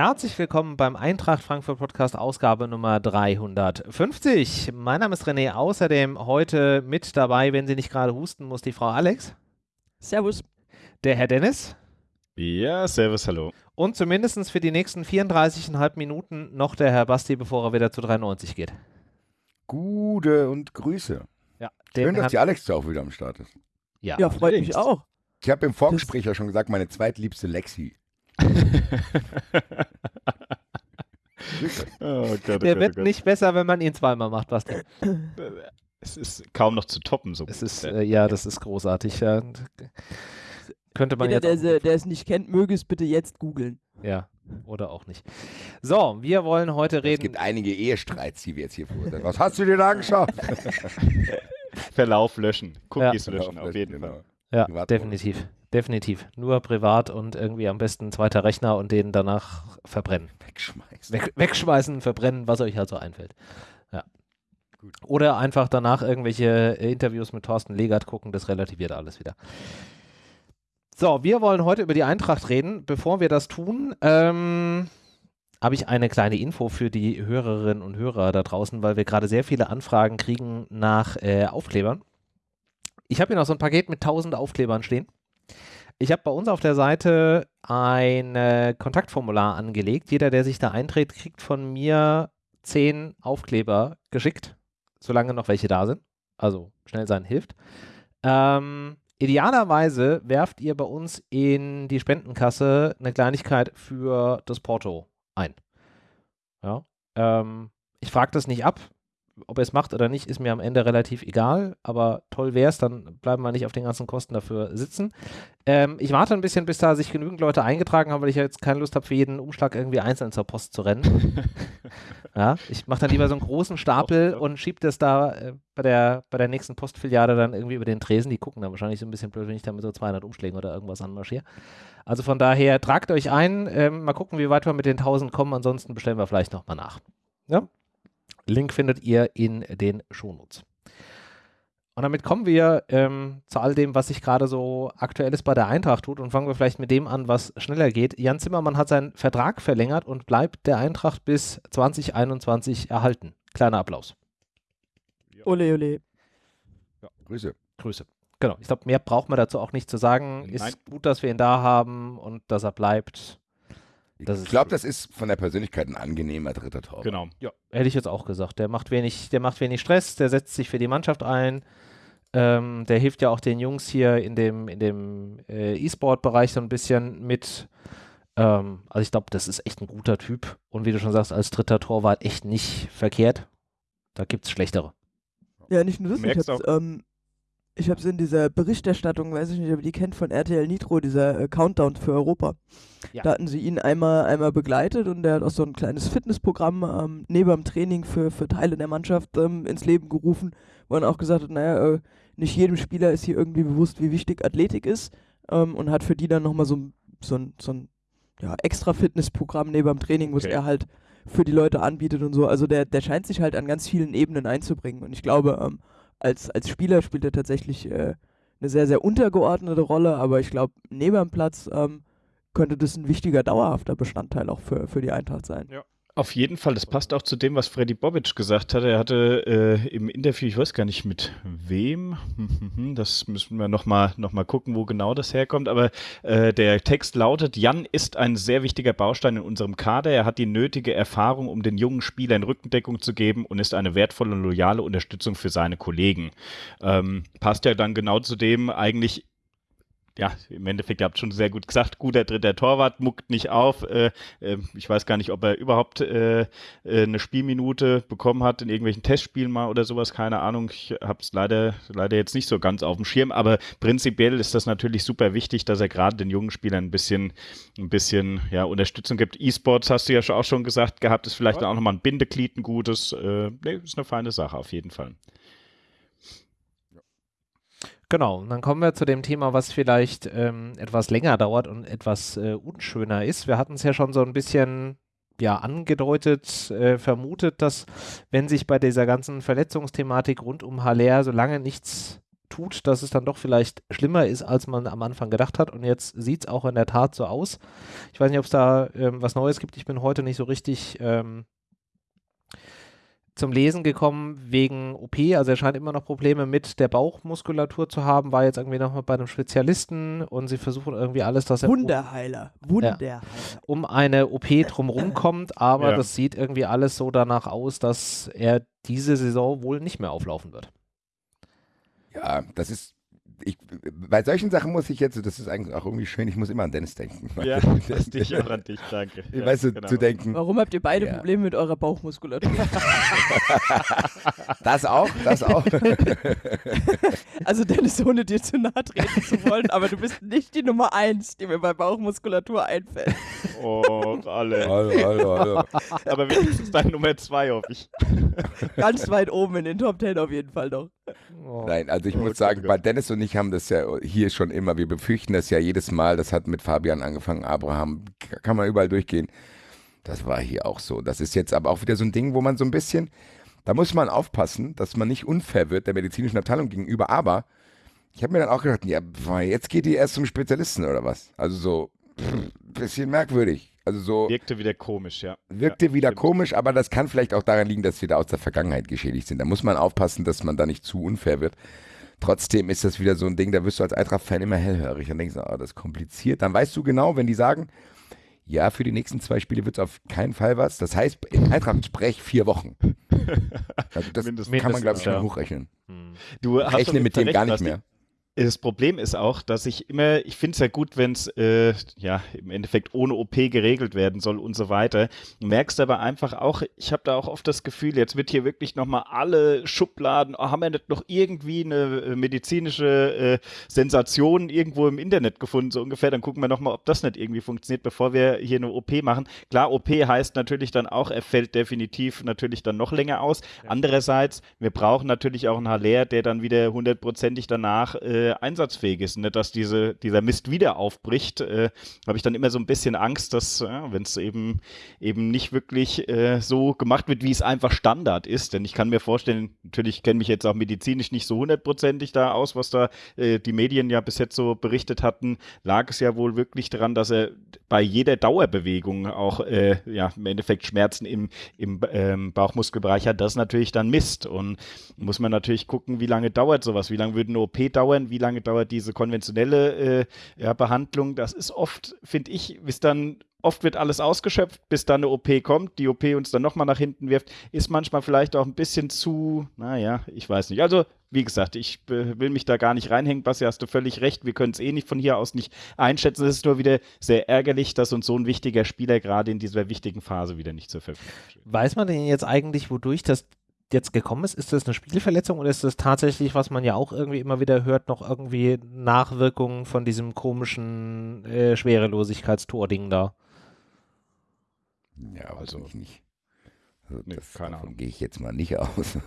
Herzlich willkommen beim Eintracht Frankfurt Podcast Ausgabe Nummer 350. Mein Name ist René, außerdem heute mit dabei, wenn sie nicht gerade husten muss, die Frau Alex. Servus. Der Herr Dennis. Ja, servus, hallo. Und zumindest für die nächsten 34,5 Minuten noch der Herr Basti, bevor er wieder zu 93 geht. Gute und Grüße. Ja, Schön, dass die Alex auch wieder am Start ist. Ja, Ja, freut mich auch. Ich habe im Vorgespräch ja schon gesagt, meine zweitliebste Lexi. Oh Gott, oh Der Gott, wird oh Gott. nicht besser, wenn man ihn zweimal macht, Basti. Es ist kaum noch zu toppen, so. Es ist, äh, ja, das ist großartig. Ja. Könnte man Jeder, jetzt der, der es nicht kennt, möge es bitte jetzt googeln. Ja, oder auch nicht. So, wir wollen heute Es reden. gibt einige Ehestreits, die wir jetzt hier verurteilen. Was hast du dir da angeschaut? Verlauf löschen, Cookies Ja. löschen, auf jeden Genau. Fall. Ja, Privatmodus. definitiv. Definitiv. Nur privat und irgendwie am besten zweiter Rechner und den danach verbrennen. Wegschmeißen. Weg, wegschmeißen, verbrennen, was euch halt so einfällt. Ja. Gut. Oder einfach danach irgendwelche äh, Interviews mit Thorsten Legert gucken, das relativiert alles wieder. So, wir wollen heute über die Eintracht reden. Bevor wir das tun, ähm, habe ich eine kleine Info für die Hörerinnen und Hörer da draußen, weil wir gerade sehr viele Anfragen kriegen nach äh, Aufklebern. Ich habe hier noch so ein Paket mit 1000 Aufklebern stehen. Ich habe bei uns auf der Seite ein äh, Kontaktformular angelegt. Jeder, der sich da einträgt, kriegt von mir 10 Aufkleber geschickt, solange noch welche da sind. Also schnell sein hilft. Ähm, idealerweise werft ihr bei uns in die Spendenkasse eine Kleinigkeit für das Porto ein. Ja. Ähm, ich frage das nicht ab. Ob ihr es macht oder nicht, ist mir am Ende relativ egal, aber toll wäre es, dann bleiben wir nicht auf den ganzen Kosten dafür sitzen. Ähm, ich warte ein bisschen, bis da sich genügend Leute eingetragen haben, weil ich ja jetzt keine Lust habe, für jeden Umschlag irgendwie einzeln zur Post zu rennen. ja, ich mache dann lieber so einen großen Stapel und schiebe das da äh, bei, der, bei der nächsten Postfiliale dann irgendwie über den Tresen. Die gucken dann wahrscheinlich so ein bisschen blöd, wenn ich da mit so 200 Umschlägen oder irgendwas anmarschiere. Also von daher, tragt euch ein. Ähm, mal gucken, wie weit wir mit den 1000 kommen. Ansonsten bestellen wir vielleicht nochmal nach. Ja? Link findet ihr in den Shownotes. Und damit kommen wir ähm, zu all dem, was sich gerade so aktuelles bei der Eintracht tut und fangen wir vielleicht mit dem an, was schneller geht. Jan Zimmermann hat seinen Vertrag verlängert und bleibt der Eintracht bis 2021 erhalten. Kleiner Applaus. Ole, ole. Grüße. Grüße. Genau. Ich glaube, mehr braucht man dazu auch nicht zu sagen. Nein. Ist gut, dass wir ihn da haben und dass er bleibt. Das ich glaube, das ist von der Persönlichkeit ein angenehmer dritter Torwart. Genau. Ja, hätte ich jetzt auch gesagt. Der macht wenig, der macht wenig Stress, der setzt sich für die Mannschaft ein. Ähm, der hilft ja auch den Jungs hier in dem, in dem äh, E-Sport-Bereich so ein bisschen mit. Ähm, also ich glaube, das ist echt ein guter Typ. Und wie du schon sagst, als dritter Torwart echt nicht verkehrt. Da gibt es schlechtere. Ja, nicht nur das, ich hab's, ähm, ich hab's in dieser Berichterstattung, weiß ich nicht, ob ihr die kennt, von RTL Nitro, dieser äh, Countdown für Europa. Ja. Da hatten sie ihn einmal, einmal begleitet und der hat auch so ein kleines Fitnessprogramm ähm, neben dem Training für, für Teile der Mannschaft ähm, ins Leben gerufen, wo er auch gesagt hat, naja, äh, nicht jedem Spieler ist hier irgendwie bewusst, wie wichtig Athletik ist ähm, und hat für die dann nochmal so, ein- so ein, so ein ja, extra Fitnessprogramm neben dem Training, was Okay. er halt für die Leute anbietet und so. Also der, der scheint sich halt an ganz vielen Ebenen einzubringen. Und ich glaube, ähm, als, als Spieler spielt er tatsächlich äh, eine sehr, sehr untergeordnete Rolle, aber ich glaube, neben dem Platz ähm, könnte das ein wichtiger, dauerhafter Bestandteil auch für, für die Eintracht sein. Auf jeden Fall, das passt auch zu dem, was Freddy Bobic gesagt hat. Er hatte äh, im Interview, ich weiß gar nicht mit wem, das müssen wir nochmal noch mal gucken, wo genau das herkommt, aber äh, der Text lautet, Jan ist ein sehr wichtiger Baustein in unserem Kader. Er hat die nötige Erfahrung, um den jungen Spielern Rückendeckung zu geben und ist eine wertvolle und loyale Unterstützung für seine Kollegen. Ähm, passt ja dann genau zu dem eigentlich ja, im Endeffekt, ihr habt schon sehr gut gesagt, guter dritter Torwart, muckt nicht auf. Äh, äh, ich weiß gar nicht, ob er überhaupt äh, äh, eine Spielminute bekommen hat in irgendwelchen Testspielen mal oder sowas, keine Ahnung. Ich habe es leider, leider jetzt nicht so ganz auf dem Schirm, aber prinzipiell ist das natürlich super wichtig, dass er gerade den jungen Spielern ein bisschen, ein bisschen ja, Unterstützung gibt. E-Sports hast du ja schon- auch schon gesagt gehabt, ist vielleicht auch nochmal ein Bindeglied, ein gutes. Äh, nee, ist eine feine Sache auf jeden Fall. Genau, und dann kommen wir zu dem Thema, was vielleicht ähm, etwas länger dauert und etwas äh, unschöner ist. Wir hatten es ja schon so ein bisschen ja, angedeutet, äh, vermutet, dass wenn sich bei dieser ganzen Verletzungsthematik rund um Haller, solange nichts tut, dass es dann doch vielleicht schlimmer ist, als man am Anfang gedacht hat. Und jetzt sieht es auch in der Tat so aus. Ich weiß nicht, ob es da ähm, was Neues gibt. Ich bin heute nicht so richtig ähm, zum Lesen gekommen wegen OP. Also er scheint immer noch Probleme mit der Bauchmuskulatur zu haben, war jetzt irgendwie nochmal bei einem Spezialisten und sie versuchen irgendwie alles, dass er Wunderheiler. Wunderheiler. Ja, um eine OP drumherum kommt, aber ja. das sieht irgendwie alles so danach aus, dass er diese Saison wohl nicht mehr auflaufen wird. Ja, das ist ich, bei solchen Sachen muss ich jetzt, das ist eigentlich auch irgendwie schön, ich muss immer an Dennis denken. Ja, das dich auch an dich, danke. Ja, weißt du, genau. zu denken. Warum habt ihr beide ja. Probleme mit eurer Bauchmuskulatur? das auch, das auch. also Dennis, ohne dir zu nahe treten zu wollen, aber du bist nicht die Nummer eins, die mir bei Bauchmuskulatur einfällt. Oh, alle. Hallo, hallo, hallo. Aber wenigstens deine Nummer zwei, hoffe ich. Ganz weit oben in den Top Ten auf jeden Fall noch. Oh. Nein, also ich oh, muss sagen, bei Dennis und ich haben das ja hier schon immer, wir befürchten das ja jedes Mal, das hat mit Fabian angefangen, Abraham, kann man überall durchgehen. Das war hier auch so. Das ist jetzt aber auch wieder so ein Ding, wo man so ein bisschen, da muss man aufpassen, dass man nicht unfair wird der medizinischen Abteilung gegenüber, aber ich habe mir dann auch gedacht, ja, jetzt geht die erst zum Spezialisten oder was? Also so, ein bisschen merkwürdig. Also so. Wirkte wieder komisch, ja. Wirkte ja, wieder stimmt. komisch, aber das kann vielleicht auch daran liegen, dass wir da aus der Vergangenheit geschädigt sind. Da muss man aufpassen, dass man da nicht zu unfair wird. Trotzdem ist das wieder so ein Ding, da wirst du als Eintracht-Fan immer hellhörig und denkst, oh, das ist kompliziert. Dann weißt du genau, wenn die sagen, ja, für die nächsten zwei Spiele wird es auf keinen Fall was. Das heißt, in Eintracht-Sprech vier Wochen. Also das Mindestens, kann man, glaube ich, schon ja. hochrechnen. Hm. Du rechne mit dem gar nicht mehr. Das Problem ist auch, dass ich immer, ich finde es ja gut, wenn es äh, ja im Endeffekt ohne OP geregelt werden soll und so weiter. Du merkst aber einfach auch, ich habe da auch oft das Gefühl, jetzt wird hier wirklich nochmal alle Schubladen, oh, haben wir nicht noch irgendwie eine äh, medizinische äh, Sensation irgendwo im Internet gefunden, so ungefähr, dann gucken wir nochmal, ob das nicht irgendwie funktioniert, bevor wir hier eine OP machen. Klar, OP heißt natürlich dann auch, er fällt definitiv natürlich dann noch länger aus. Ja. Andererseits, wir brauchen natürlich auch einen Haller, der dann wieder hundertprozentig danach äh, äh, einsatzfähig ist. Ne? dass diese, dieser Mist wieder aufbricht, äh, habe ich dann immer so ein bisschen Angst, dass, ja, wenn es eben, eben nicht wirklich äh, so gemacht wird, wie es einfach Standard ist. Denn ich kann mir vorstellen, natürlich kenne mich jetzt auch medizinisch nicht so hundertprozentig da aus, was da äh, die Medien ja bis jetzt so berichtet hatten, lag es ja wohl wirklich daran, dass er bei jeder Dauerbewegung auch äh, ja, im Endeffekt Schmerzen im, im ähm, Bauchmuskelbereich hat. Das natürlich dann Mist. Und muss man natürlich gucken, wie lange dauert sowas, wie lange würde eine OP dauern, wie wie lange dauert diese konventionelle äh, ja, Behandlung. Das ist oft, finde ich, bis dann oft wird alles ausgeschöpft, bis dann eine OP kommt, die OP uns dann nochmal nach hinten wirft, ist manchmal vielleicht auch ein bisschen zu, naja, ich weiß nicht. Also, wie gesagt, ich will mich da gar nicht reinhängen. Basti, hast du völlig recht. Wir können es eh nicht von hier aus nicht einschätzen. Es ist nur wieder sehr ärgerlich, dass uns so ein wichtiger Spieler gerade in dieser wichtigen Phase wieder nicht zur Verfügung steht. Weiß man denn jetzt eigentlich, wodurch das jetzt gekommen ist? Ist das eine Spielverletzung oder ist das tatsächlich, was man ja auch irgendwie immer wieder hört, noch irgendwie Nachwirkungen von diesem komischen äh, Schwerelosigkeitstor-Ding da? Ja, also ich nicht. Also nee, das, keine davon gehe ich jetzt mal nicht aus.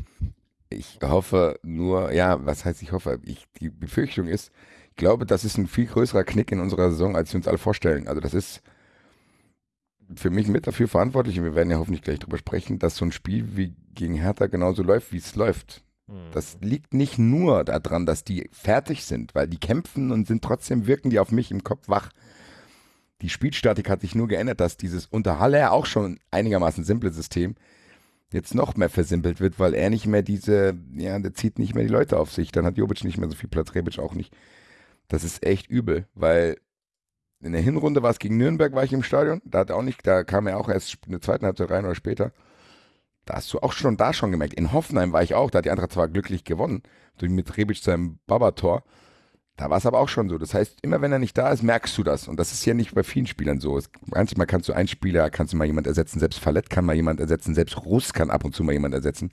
ich hoffe nur, ja, was heißt ich hoffe? Ich, die Befürchtung ist, ich glaube, das ist ein viel größerer Knick in unserer Saison, als wir uns alle vorstellen. Also das ist für mich mit dafür verantwortlich, und wir werden ja hoffentlich gleich drüber sprechen, dass so ein Spiel wie gegen Hertha genauso läuft, wie es läuft. Mhm. Das liegt nicht nur daran, dass die fertig sind, weil die kämpfen und sind trotzdem, wirken die auf mich im Kopf wach. Die Spielstatik hat sich nur geändert, dass dieses unter Haller auch schon einigermaßen simple System jetzt noch mehr versimpelt wird, weil er nicht mehr diese, ja, der zieht nicht mehr die Leute auf sich. Dann hat Jobic nicht mehr so viel Platz, Rebic auch nicht. Das ist echt übel, weil in der Hinrunde war es gegen Nürnberg, war ich im Stadion. Da hat er auch nicht, da kam er auch erst in der zweiten Halbzeit rein oder später. Da hast du auch schon da schon gemerkt. In Hoffenheim war ich auch, da hat die Eintracht zwar glücklich gewonnen, durch mit Rebic seinem Babator. Da war es aber auch schon so. Das heißt, immer wenn er nicht da ist, merkst du das. Und das ist ja nicht bei vielen Spielern so. Es, manchmal kannst du einen Spieler, kannst du mal jemand ersetzen, selbst Fallett kann mal jemand ersetzen, selbst Russ kann ab und zu mal jemand ersetzen.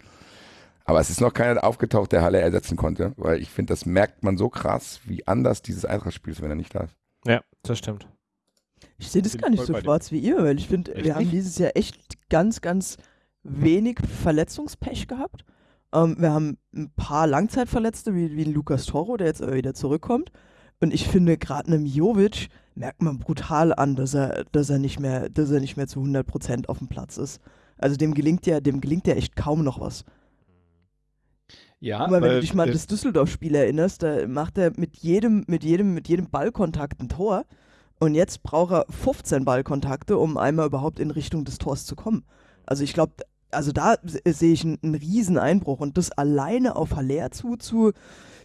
Aber es ist noch keiner aufgetaucht, der Halle ersetzen konnte, weil ich finde, das merkt man so krass, wie anders dieses Eintracht-Spiel ist, wenn er nicht da ist. Das stimmt. Ich sehe das gar nicht so schwarz wie ihr, weil ich finde, wir haben dieses Jahr echt ganz, ganz wenig Verletzungspech gehabt. Ähm, wir haben ein paar Langzeitverletzte, wie, wie Lukas Toro, der jetzt wieder zurückkommt. Und ich finde, gerade einem Jovic merkt man brutal an, dass er, dass er nicht mehr, dass er nicht mehr zu 100% auf dem Platz ist. Also dem gelingt ja, dem gelingt ja echt kaum noch was. Ja, mal, wenn du dich mal an das Düsseldorf-Spiel erinnerst, da macht er mit jedem, mit jedem, mit jedem Ballkontakt ein Tor. Und jetzt braucht er 15 Ballkontakte, um einmal überhaupt in Richtung des Tors zu kommen. Also ich glaube, also da sehe ich einen, einen riesen Einbruch und das alleine auf Haller zu, zu,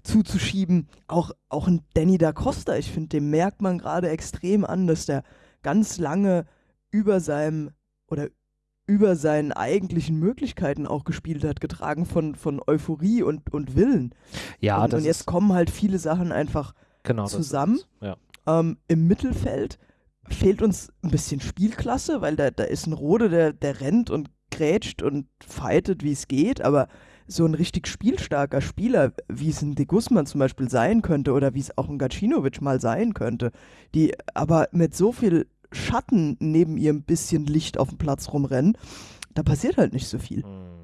zuzuschieben, auch, auch ein Danny da Costa, ich finde, dem merkt man gerade extrem an, dass der ganz lange über seinem oder über seinen eigentlichen Möglichkeiten auch gespielt hat, getragen von, von Euphorie und, und Willen. Ja, und, und jetzt kommen halt viele Sachen einfach genau, zusammen. Ja. Ähm, Im Mittelfeld fehlt uns ein bisschen Spielklasse, weil da, da ist ein Rode, der, der rennt und grätscht und fightet, wie es geht, aber so ein richtig spielstarker Spieler, wie es ein De Guzman zum Beispiel sein könnte oder wie es auch ein Gacinovic mal sein könnte, die aber mit so viel Schatten neben ihrem bisschen Licht auf dem Platz rumrennen, da passiert halt nicht so viel. Mhm.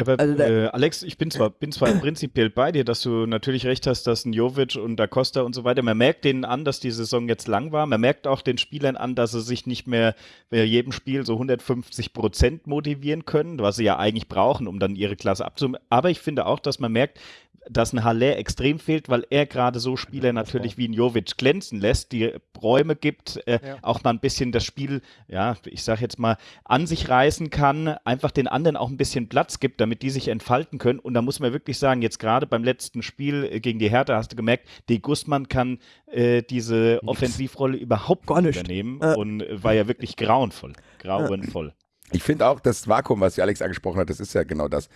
Aber, also äh, Alex, ich bin zwar, bin zwar prinzipiell bei dir, dass du natürlich recht hast, dass ein Jovic und Da Costa und so weiter, man merkt denen an, dass die Saison jetzt lang war. Man merkt auch den Spielern an, dass sie sich nicht mehr bei jedem Spiel so 150 Prozent motivieren können, was sie ja eigentlich brauchen, um dann ihre Klasse abzumachen. Aber ich finde auch, dass man merkt, dass ein Haller extrem fehlt, weil er gerade so Spieler natürlich wie ein Jovic glänzen lässt, die Räume gibt, äh, ja. auch mal ein bisschen das Spiel, ja, ich sag jetzt mal, an sich reißen kann, einfach den anderen auch ein bisschen Platz gibt, damit die sich entfalten können. Und da muss man wirklich sagen, jetzt gerade beim letzten Spiel äh, gegen die Hertha hast du gemerkt, De Guzman kann äh, diese Offensivrolle überhaupt Gar nicht übernehmen äh. und war ja wirklich grauenvoll. Grauenvoll. Ich finde auch das Vakuum, was Alex angesprochen hat, das ist ja genau das.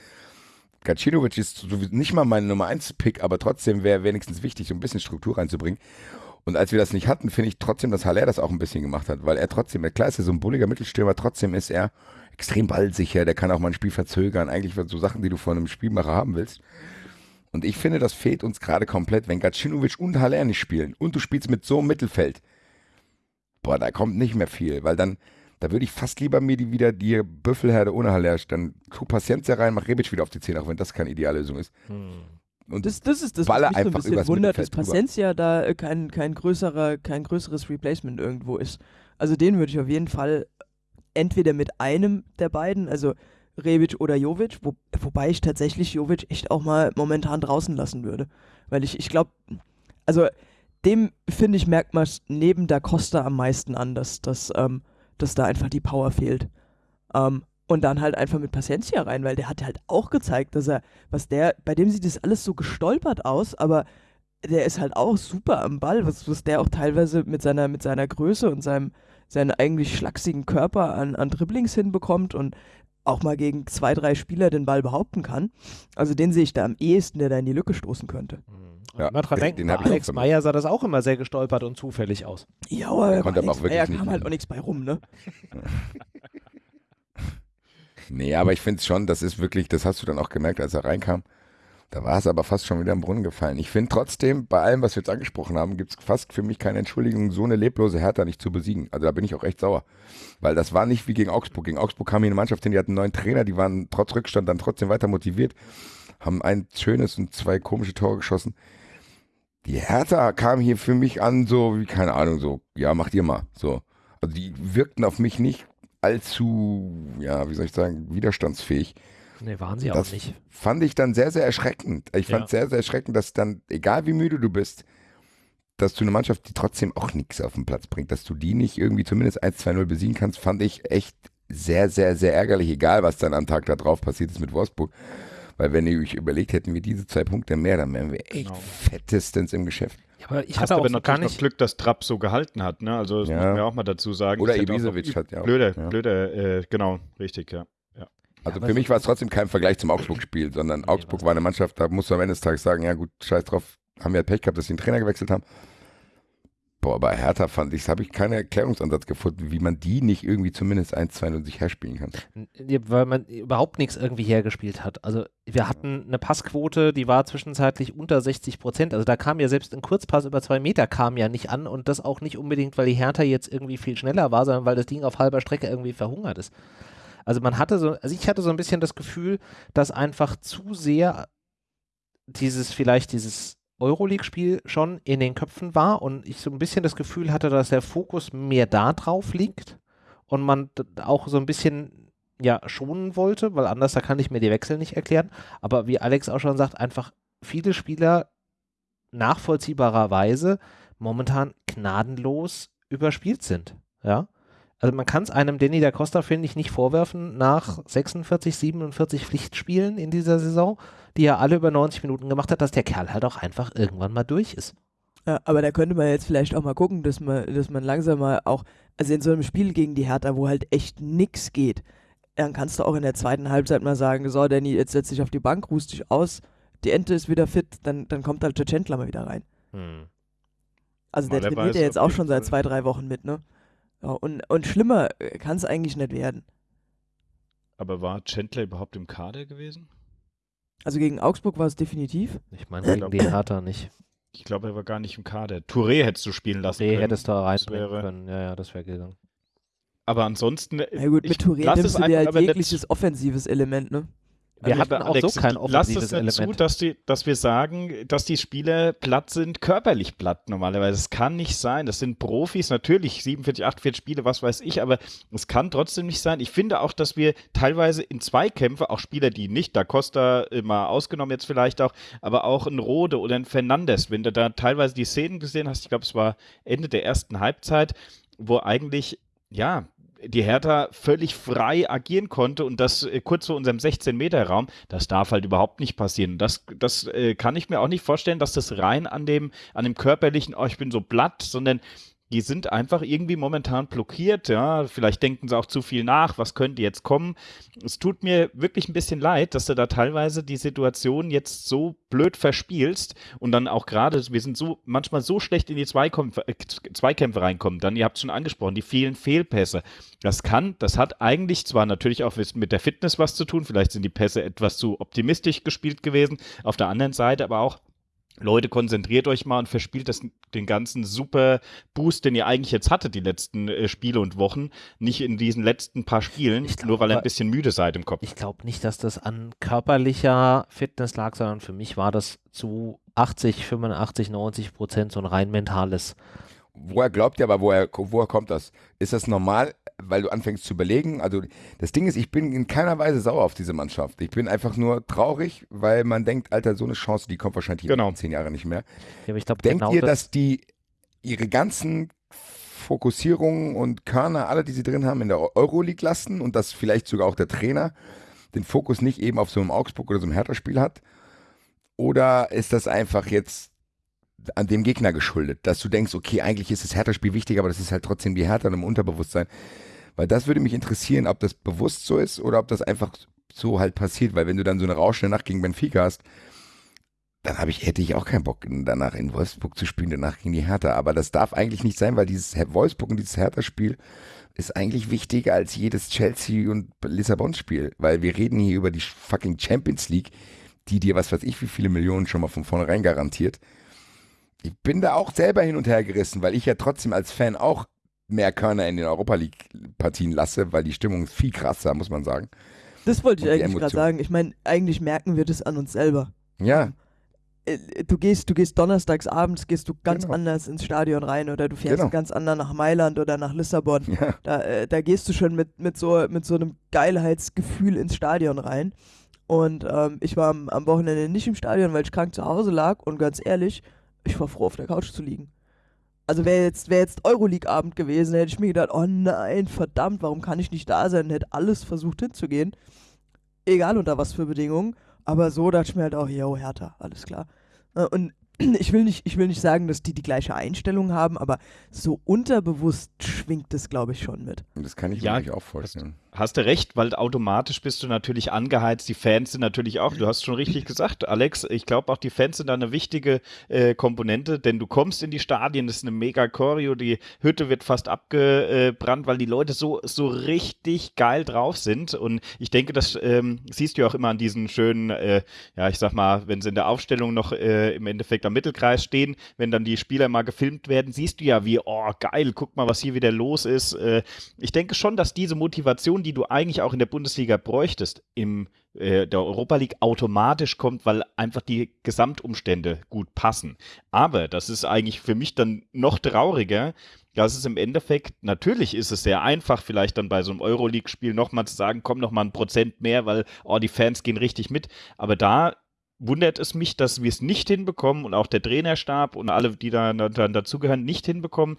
Gacinovic ist nicht mal mein Nummer 1 Pick, aber trotzdem wäre wenigstens wichtig, so ein bisschen Struktur reinzubringen. Und als wir das nicht hatten, finde ich trotzdem, dass Haller das auch ein bisschen gemacht hat, weil er trotzdem, klar ist er so ein bulliger Mittelstürmer, trotzdem ist er extrem ballsicher, der kann auch mal ein Spiel verzögern, eigentlich so Sachen, die du von einem Spielmacher haben willst. Und ich finde, das fehlt uns gerade komplett, wenn Gacinovic und Haller nicht spielen und du spielst mit so einem Mittelfeld. Boah, da kommt nicht mehr viel, weil dann, da würde ich fast lieber mir die wieder die Büffelherde ohne Haller, dann tu Paciencia rein, mach Rebic wieder auf die Zähne, auch wenn das keine Ideallösung ist. Hm. Und das, das ist das, was mich so ein bisschen wundert, dass Paciencia da äh, kein, kein, größerer, kein größeres Replacement irgendwo ist. Also den würde ich auf jeden Fall entweder mit einem der beiden, also Rebic oder Jovic, wo, wobei ich tatsächlich Jovic echt auch mal momentan draußen lassen würde. Weil ich, ich glaube, also dem finde ich, merkt man neben Da Costa am meisten an, dass, dass, ähm, dass da einfach die Power fehlt. Ähm, und dann halt einfach mit Paciencia rein, weil der hat halt auch gezeigt, dass er, was der, bei dem sieht das alles so gestolpert aus, aber der ist halt auch super am Ball, was, was der auch teilweise mit seiner, mit seiner Größe und seinem, seinen eigentlich schlachsigen Körper an, an Dribblings hinbekommt und auch mal gegen zwei, drei Spieler den Ball behaupten kann. Also den sehe ich da am ehesten, der da in die Lücke stoßen könnte. Mhm. Ja, mal dran denken, den Alex Meyer sah das auch immer sehr gestolpert und zufällig aus. Ja, aber Alex Meyer kam halt auch nichts bei rum, ne? Nee, aber ich finde es schon, das ist wirklich, das hast du dann auch gemerkt, als er reinkam. Da war es aber fast schon wieder im Brunnen gefallen. Ich finde trotzdem, bei allem, was wir jetzt angesprochen haben, gibt es fast für mich keine Entschuldigung, so eine leblose Hertha nicht zu besiegen. Also da bin ich auch echt sauer. Weil das war nicht wie gegen Augsburg. Gegen Augsburg kam hier eine Mannschaft hin, die hatten einen neuen Trainer, die waren trotz Rückstand dann trotzdem weiter motiviert, haben ein schönes und zwei komische Tore geschossen. Die Hertha kam hier für mich an, so wie, keine Ahnung, so, ja, macht ihr mal. So. Also die wirkten auf mich nicht allzu, ja, wie soll ich sagen, widerstandsfähig. Nee, waren sie das auch nicht. Fand ich dann sehr, sehr erschreckend. Ich fand ja. sehr, sehr erschreckend, dass dann, egal wie müde du bist, dass du eine Mannschaft, die trotzdem auch nichts auf den Platz bringt, dass du die nicht irgendwie zumindest 1-2-0 besiegen kannst, fand ich echt sehr, sehr, sehr ärgerlich, egal was dann am Tag da drauf passiert ist mit Wolfsburg. Weil wenn ihr euch überlegt, hätten wir diese zwei Punkte mehr, dann wären wir echt genau. fettestens im Geschäft. Ja, aber ich hatte aber noch gar nicht noch Glück, dass Trapp so gehalten hat. Ne? Also das ja. muss man ja auch mal dazu sagen. Oder Ibisevic hat ja auch. Blöder, ja. blöder, äh, genau, richtig, ja. ja. Also für mich war es trotzdem kein Vergleich zum Augsburg-Spiel, sondern Augsburg war eine Mannschaft, da musst du am Ende des Tages sagen, ja gut, scheiß drauf, haben wir halt Pech gehabt, dass sie den Trainer gewechselt haben. Boah, bei Hertha fand ich, habe ich keinen Erklärungsansatz gefunden, wie man die nicht irgendwie zumindest 1-2 sich herspielen kann. Weil man überhaupt nichts irgendwie hergespielt hat. Also wir hatten eine Passquote, die war zwischenzeitlich unter 60 Prozent. Also da kam ja selbst ein Kurzpass über zwei Meter kam ja nicht an und das auch nicht unbedingt, weil die Hertha jetzt irgendwie viel schneller war, sondern weil das Ding auf halber Strecke irgendwie verhungert ist. Also man hatte so, also ich hatte so ein bisschen das Gefühl, dass einfach zu sehr dieses, vielleicht dieses Euroleague-Spiel schon in den Köpfen war und ich so ein bisschen das Gefühl hatte, dass der Fokus mehr da drauf liegt und man auch so ein bisschen ja schonen wollte, weil anders da kann ich mir die Wechsel nicht erklären. Aber wie Alex auch schon sagt, einfach viele Spieler nachvollziehbarerweise momentan gnadenlos überspielt sind. Ja. Also man kann es einem Danny da Costa, finde ich, nicht vorwerfen, nach 46, 47 Pflichtspielen in dieser Saison, die er alle über 90 Minuten gemacht hat, dass der Kerl halt auch einfach irgendwann mal durch ist. Ja, aber da könnte man jetzt vielleicht auch mal gucken, dass man, dass man langsam mal auch, also in so einem Spiel gegen die Hertha, wo halt echt nichts geht, dann kannst du auch in der zweiten Halbzeit mal sagen, so Danny, jetzt setz dich auf die Bank, ruhst dich aus, die Ente ist wieder fit, dann, dann kommt halt der Chandler mal wieder rein. Hm. Also der trainiert ja jetzt auch schon seit zwei, drei Wochen mit, ne? Ja, und, und schlimmer äh, kann es eigentlich nicht werden. Aber war Chandler überhaupt im Kader gewesen? Also gegen Augsburg war es definitiv. Ich meine, gegen die Hertha nicht. Ich glaube, er war gar nicht im Kader. Touré hättest du spielen lassen Touré können. hättest du reinbringen können. Ja, ja, das wäre gegangen. Aber ansonsten. Ja gut, mit Touré nimmst du dir halt jegliches offensives Element, ne? Wir hatten auch Alex, so kein offensives Lass es dazu, Element. Dass, die, dass wir sagen, dass die Spieler platt sind, körperlich platt normalerweise. Es kann nicht sein. Das sind Profis, natürlich 47, 48 Spiele, was weiß ich, aber es kann trotzdem nicht sein. Ich finde auch, dass wir teilweise in Zweikämpfe, auch Spieler, die nicht, da Costa immer ausgenommen jetzt vielleicht auch, aber auch ein Rode oder ein Fernandes, wenn du da teilweise die Szenen gesehen hast, ich glaube, es war Ende der ersten Halbzeit, wo eigentlich ja, die Hertha völlig frei agieren konnte und das äh, kurz vor unserem 16-Meter-Raum, das darf halt überhaupt nicht passieren. Das, das äh, kann ich mir auch nicht vorstellen, dass das rein an dem, an dem körperlichen, oh, ich bin so platt, sondern die sind einfach irgendwie momentan blockiert, ja. Vielleicht denken sie auch zu viel nach, was könnte jetzt kommen. Es tut mir wirklich ein bisschen leid, dass du da teilweise die Situation jetzt so blöd verspielst und dann auch gerade, wir sind so manchmal so schlecht in die Zweikämpfe, äh, Zweikämpfe reinkommen. Dann, ihr habt es schon angesprochen, die vielen Fehlpässe. Das kann, das hat eigentlich zwar natürlich auch mit der Fitness was zu tun, vielleicht sind die Pässe etwas zu optimistisch gespielt gewesen, auf der anderen Seite aber auch Leute, konzentriert euch mal und verspielt das, den ganzen super Boost, den ihr eigentlich jetzt hattet, die letzten äh, Spiele und Wochen, nicht in diesen letzten paar Spielen, glaub, nur weil ihr ein bisschen müde seid im Kopf. Ich glaube nicht, dass das an körperlicher Fitness lag, sondern für mich war das zu 80, 85, 90 Prozent so ein rein mentales. Woher glaubt ihr aber, woher, woher kommt das? Ist das normal? weil du anfängst zu überlegen. Also das Ding ist, ich bin in keiner Weise sauer auf diese Mannschaft. Ich bin einfach nur traurig, weil man denkt, Alter, so eine Chance, die kommt wahrscheinlich genau. in zehn Jahren nicht mehr. Ja, glaub, Denkt genau ihr, das dass die ihre ganzen Fokussierungen und Körner, alle, die sie drin haben, in der Euroleague lassen und dass vielleicht sogar auch der Trainer den Fokus nicht eben auf so einem Augsburg oder so einem Hertha-Spiel hat? Oder ist das einfach jetzt an dem Gegner geschuldet, dass du denkst, okay, eigentlich ist das Hertha-Spiel wichtig, aber das ist halt trotzdem die Hertha im Unterbewusstsein. Weil das würde mich interessieren, ob das bewusst so ist oder ob das einfach so halt passiert. Weil wenn du dann so eine rauschende Nacht gegen Benfica hast, dann ich, hätte ich auch keinen Bock, danach in Wolfsburg zu spielen, danach gegen die Hertha. Aber das darf eigentlich nicht sein, weil dieses Wolfsburg und dieses Hertha-Spiel ist eigentlich wichtiger als jedes Chelsea- und Lissabon-Spiel. Weil wir reden hier über die fucking Champions League, die dir was weiß ich wie viele Millionen schon mal von vornherein garantiert. Ich bin da auch selber hin und her gerissen, weil ich ja trotzdem als Fan auch mehr Körner in den Europa League-Partien lasse, weil die Stimmung ist viel krasser, muss man sagen. Das wollte ich eigentlich gerade sagen. Ich meine, eigentlich merken wir das an uns selber. Ja. Äh, du gehst, du gehst donnerstags abends, gehst du ganz genau. anders ins Stadion rein oder du fährst genau. ganz anders nach Mailand oder nach Lissabon. Ja. Da, äh, da gehst du schon mit, mit, so, mit so einem Geilheitsgefühl ins Stadion rein. Und ähm, ich war am, am Wochenende nicht im Stadion, weil ich krank zu Hause lag und ganz ehrlich, ich war froh, auf der Couch zu liegen also wäre jetzt, wär jetzt Euroleague-Abend gewesen, hätte ich mir gedacht, oh nein, verdammt, warum kann ich nicht da sein? Hätte alles versucht hinzugehen. Egal unter was für Bedingungen. Aber so dachte ich mir halt auch, yo, Hertha, alles klar. Äh, und ich will nicht, ich will nicht sagen, dass die die gleiche Einstellung haben, aber so unterbewusst schwingt das, glaube ich, schon mit. Das kann ich ja, mir auch vorstellen hast du recht, weil automatisch bist du natürlich angeheizt. Die Fans sind natürlich auch, du hast schon richtig gesagt, Alex, ich glaube auch die Fans sind da eine wichtige äh, Komponente, denn du kommst in die Stadien, das ist eine mega Choreo, die Hütte wird fast abgebrannt, weil die Leute so, so richtig geil drauf sind und ich denke, das ähm, siehst du auch immer an diesen schönen, äh, ja, ich sag mal, wenn sie in der Aufstellung noch äh, im Endeffekt am Mittelkreis stehen, wenn dann die Spieler mal gefilmt werden, siehst du ja wie, oh geil, guck mal, was hier wieder los ist. Äh, ich denke schon, dass diese Motivation, die die du eigentlich auch in der Bundesliga bräuchtest, im äh, der Europa League automatisch kommt, weil einfach die Gesamtumstände gut passen. Aber das ist eigentlich für mich dann noch trauriger, das ist im Endeffekt, natürlich ist es sehr einfach, vielleicht dann bei so einem Euroleague-Spiel nochmal zu sagen, komm nochmal ein Prozent mehr, weil, oh, die Fans gehen richtig mit. Aber da wundert es mich, dass wir es nicht hinbekommen und auch der Trainerstab und alle, die da dann dazugehören, nicht hinbekommen,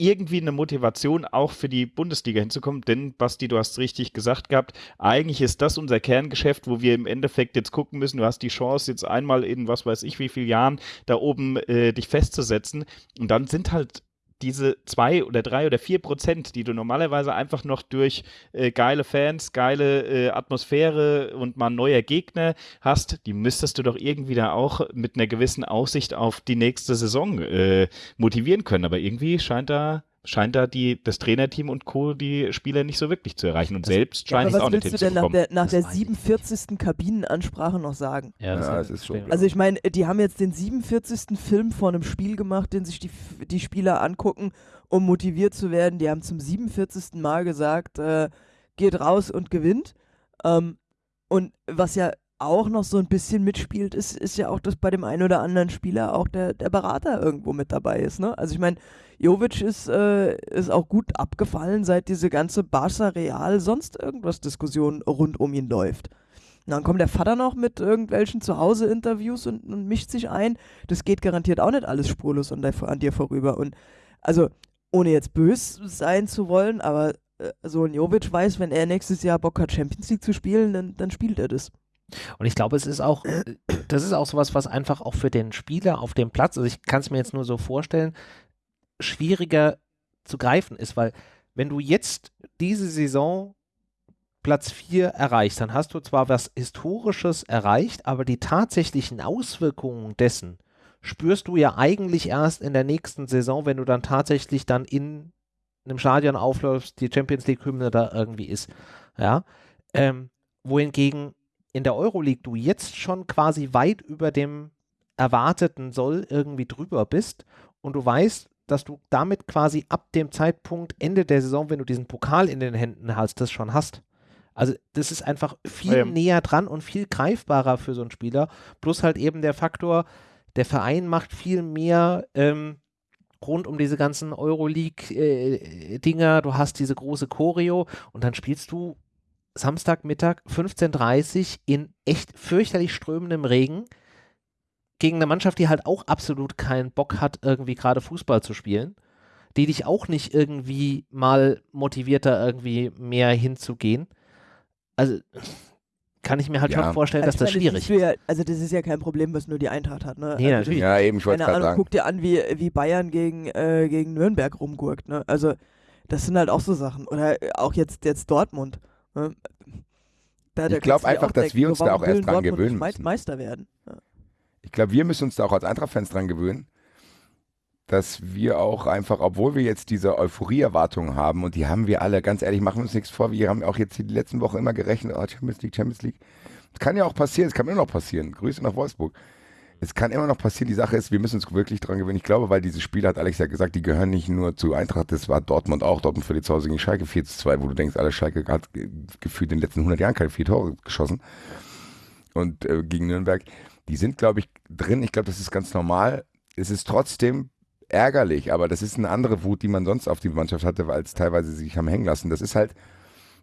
irgendwie eine Motivation auch für die Bundesliga hinzukommen. Denn, Basti, du hast richtig gesagt gehabt, eigentlich ist das unser Kerngeschäft, wo wir im Endeffekt jetzt gucken müssen. Du hast die Chance, jetzt einmal in was weiß ich wie vielen Jahren da oben äh, dich festzusetzen. Und dann sind halt diese zwei oder drei oder vier Prozent, die du normalerweise einfach noch durch äh, geile Fans, geile äh, Atmosphäre und mal neuer Gegner hast, die müsstest du doch irgendwie da auch mit einer gewissen Aussicht auf die nächste Saison äh, motivieren können. Aber irgendwie scheint da scheint da die, das Trainerteam und Co. die Spieler nicht so wirklich zu erreichen. Und das, selbst scheint ja, es auch nicht Was willst du denn nach der, nach der 47. Kabinenansprache noch sagen? Ja, das, ja, das ist schon. Also ich meine, die haben jetzt den 47. Film vor einem Spiel gemacht, den sich die, die Spieler angucken, um motiviert zu werden. Die haben zum 47. Mal gesagt, äh, geht raus und gewinnt. Ähm, und was ja auch noch so ein bisschen mitspielt, ist, ist ja auch, dass bei dem einen oder anderen Spieler auch der, der Berater irgendwo mit dabei ist. Ne? Also ich meine, Jovic ist, äh, ist auch gut abgefallen, seit diese ganze Barca Real sonst irgendwas Diskussion rund um ihn läuft. Und dann kommt der Vater noch mit irgendwelchen Zuhause-Interviews und, und, mischt sich ein. Das geht garantiert auch nicht alles spurlos an, der, an dir vorüber. Und also, ohne jetzt bös sein zu wollen, aber äh, so ein Jovic weiß, wenn er nächstes Jahr Bock hat, Champions League zu spielen, dann, dann spielt er das. Und ich glaube, es ist auch, das ist auch sowas, was einfach auch für den Spieler auf dem Platz, also ich kann es mir jetzt nur so vorstellen, schwieriger zu greifen ist, weil wenn du jetzt diese Saison Platz 4 erreichst, dann hast du zwar was Historisches erreicht, aber die tatsächlichen Auswirkungen dessen spürst du ja eigentlich erst in der nächsten Saison, wenn du dann tatsächlich dann in einem Stadion aufläufst, die Champions League-Hymne da irgendwie ist. Ja. Ähm, wohingegen in der Euroleague du jetzt schon quasi weit über dem erwarteten Soll irgendwie drüber bist und du weißt, dass du damit quasi ab dem Zeitpunkt Ende der Saison, wenn du diesen Pokal in den Händen hast, das schon hast. Also das ist einfach viel ja. näher dran und viel greifbarer für so einen Spieler. Plus halt eben der Faktor, der Verein macht viel mehr ähm, rund um diese ganzen Euroleague-Dinger. Äh, du hast diese große Choreo und dann spielst du Samstagmittag 15.30 Uhr in echt fürchterlich strömendem Regen gegen eine Mannschaft, die halt auch absolut keinen Bock hat, irgendwie gerade Fußball zu spielen, die dich auch nicht irgendwie mal motiviert, da irgendwie mehr hinzugehen. Also kann ich mir halt ja. schon vorstellen, also dass das schwierig ist. Ja, also das ist ja kein Problem, was nur die Eintracht hat. Ne? Nee, also natürlich. Ja, eben, ich wollte gerade sagen. Guck dir an, wie, wie Bayern gegen, äh, gegen Nürnberg rumgurkt. Ne? Also das sind halt auch so Sachen. Oder auch jetzt, jetzt Dortmund. Da, ich glaube einfach, dass wir uns da auch erst dran gewöhnen müssen. Meister werden. Ja. Ich glaube, wir müssen uns da auch als Eintracht-Fans dran gewöhnen, dass wir auch einfach, obwohl wir jetzt diese Euphorie-Erwartungen haben, und die haben wir alle, ganz ehrlich, machen wir uns nichts vor, wir haben auch jetzt die letzten Wochen immer gerechnet, oh, Champions League, Champions League. Das kann ja auch passieren, es kann immer noch passieren. Grüße nach Wolfsburg. Es kann immer noch passieren. Die Sache ist, wir müssen uns wirklich dran gewöhnen. Ich glaube, weil diese Spiele, hat Alex ja gesagt, die gehören nicht nur zu Eintracht, das war Dortmund auch. Dortmund verliert zu Hause gegen Schalke 4 zu 2, wo du denkst, alle Schalke hat gefühlt in den letzten 100 Jahren keine vier Tore geschossen. Und äh, gegen Nürnberg, die sind, glaube ich, drin. Ich glaube, das ist ganz normal. Es ist trotzdem ärgerlich, aber das ist eine andere Wut, die man sonst auf die Mannschaft hatte, weil es teilweise sich haben hängen lassen. Das ist halt,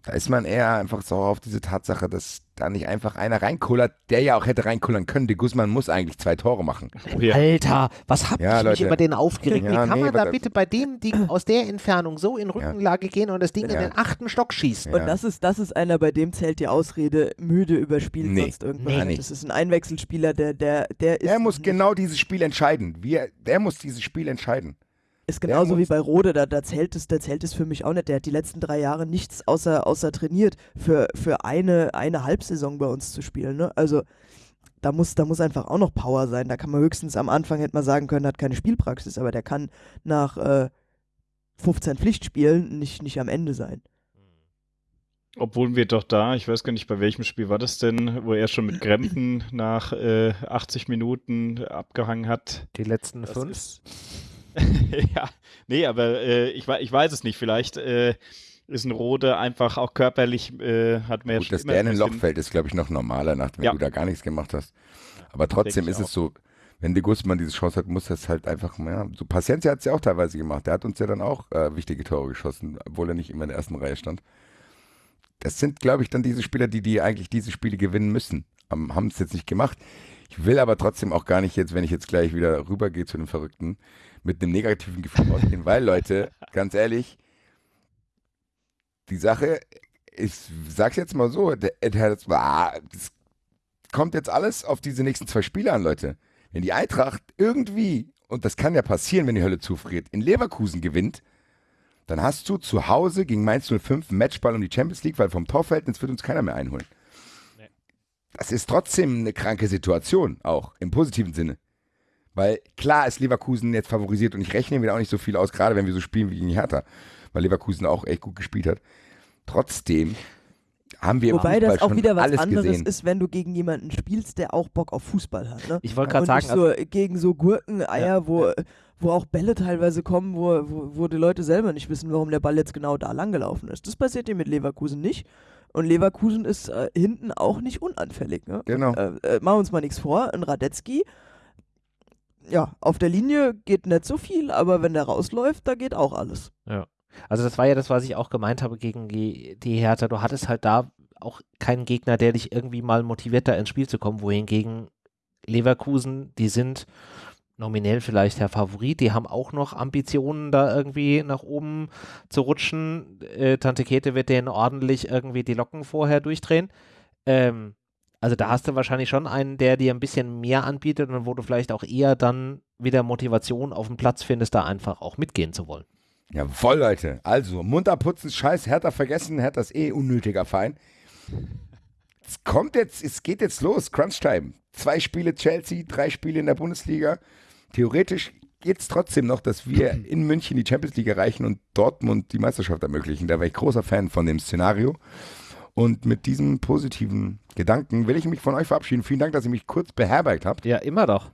da ist man eher einfach sauer auf diese Tatsache, dass da nicht einfach einer reinkullert, der ja auch hätte reinkullern können. De Guzman muss eigentlich zwei Tore machen. Oh, ja. Alter, was hab ja, ich Leute. mich über den aufgeregt? Ja, Wie kann nee, man da bitte bei dem Ding aus der Entfernung so in Rückenlage gehen und das Ding in den achten Stock schießen? Und das ist, das ist einer, bei dem zählt die Ausrede, müde überspielt nee. sonst irgendwas. Nee. Das ist ein Einwechselspieler, der, der, der ist. Der muss genau dieses Spiel entscheiden. Wir, der muss dieses Spiel entscheiden. Ist genauso wie bei Rode, da, da, zählt es, da zählt es für mich auch nicht. Der hat die letzten drei Jahre nichts außer, außer trainiert, für, für eine, eine Halbsaison bei uns zu spielen. Ne? Also da muss, da muss einfach auch noch Power sein. Da kann man höchstens am Anfang hätte man sagen können, hat keine Spielpraxis, aber der kann nach äh, 15 Pflichtspielen nicht, nicht am Ende sein. Obwohl wir doch da, ich weiß gar nicht, bei welchem Spiel war das denn, wo er schon mit Krämpfen nach äh, 80 Minuten abgehangen hat. Die letzten das fünf? Ist, ja, nee, aber äh, ich, ich weiß es nicht. Vielleicht äh, ist ein Rode einfach auch körperlich, äh, hat mehr Gut, dass der in ein Loch fällt, ist, glaube ich, noch normaler, nachdem ja. du da gar nichts gemacht hast. Aber trotzdem ist es so, wenn de Guzman diese Chance hat, muss das halt einfach, ja, so Paciencia hat es ja auch teilweise gemacht. Der hat uns ja dann auch äh, wichtige Tore geschossen, obwohl er nicht immer in der ersten Reihe stand. Das sind, glaube ich, dann diese Spieler, die, die eigentlich diese Spiele gewinnen müssen. Haben es jetzt nicht gemacht. Ich will aber trotzdem auch gar nicht jetzt, wenn ich jetzt gleich wieder rübergehe zu den Verrückten, mit einem negativen Gefühl rausgehen, weil Leute, ganz ehrlich, die Sache, ich sag's jetzt mal so, das, das kommt jetzt alles auf diese nächsten zwei Spiele an, Leute. Wenn die Eintracht irgendwie, und das kann ja passieren, wenn die Hölle zufriert, in Leverkusen gewinnt, dann hast du zu Hause gegen Mainz 05 einen Matchball um die Champions League, weil vom Torverhältnis wird uns keiner mehr einholen. Nee. Das ist trotzdem eine kranke Situation, auch im positiven Sinne. Weil klar ist Leverkusen jetzt favorisiert und ich rechne mir auch nicht so viel aus, gerade wenn wir so spielen wie gegen Hertha, weil Leverkusen auch echt gut gespielt hat. Trotzdem haben wir Wobei das auch wieder was anderes gesehen. ist, wenn du gegen jemanden spielst, der auch Bock auf Fußball hat. Ne? Ich wollte gerade sagen, so also, gegen so Gurkeneier, ja, wo, ja. wo auch Bälle teilweise kommen, wo, wo, wo die Leute selber nicht wissen, warum der Ball jetzt genau da lang gelaufen ist. Das passiert dir mit Leverkusen nicht. Und Leverkusen ist äh, hinten auch nicht unanfällig. Ne? Genau. Äh, äh, machen wir uns mal nichts vor. Ein Radetzky, ja, auf der Linie geht nicht so viel, aber wenn der rausläuft, da geht auch alles. Ja. Also das war ja das, was ich auch gemeint habe gegen die, die Hertha. Du hattest halt da auch keinen Gegner, der dich irgendwie mal motiviert, da ins Spiel zu kommen, wohingegen Leverkusen, die sind nominell vielleicht der Favorit, die haben auch noch Ambitionen, da irgendwie nach oben zu rutschen. Äh, Tante Kete wird denen ordentlich irgendwie die Locken vorher durchdrehen. Ähm, also da hast du wahrscheinlich schon einen, der dir ein bisschen mehr anbietet und wo du vielleicht auch eher dann wieder Motivation auf dem Platz findest, da einfach auch mitgehen zu wollen. Jawoll, Leute. Also, munter putzen, scheiß, Hertha vergessen, Hertha ist eh unnötiger Fein. Es kommt jetzt, es geht jetzt los, Crunch-Time. Zwei Spiele Chelsea, drei Spiele in der Bundesliga. Theoretisch geht es trotzdem noch, dass wir in München die Champions League erreichen und Dortmund die Meisterschaft ermöglichen. Da wäre ich großer Fan von dem Szenario. Und mit diesem positiven Gedanken will ich mich von euch verabschieden. Vielen Dank, dass ihr mich kurz beherbergt habt. Ja, immer doch.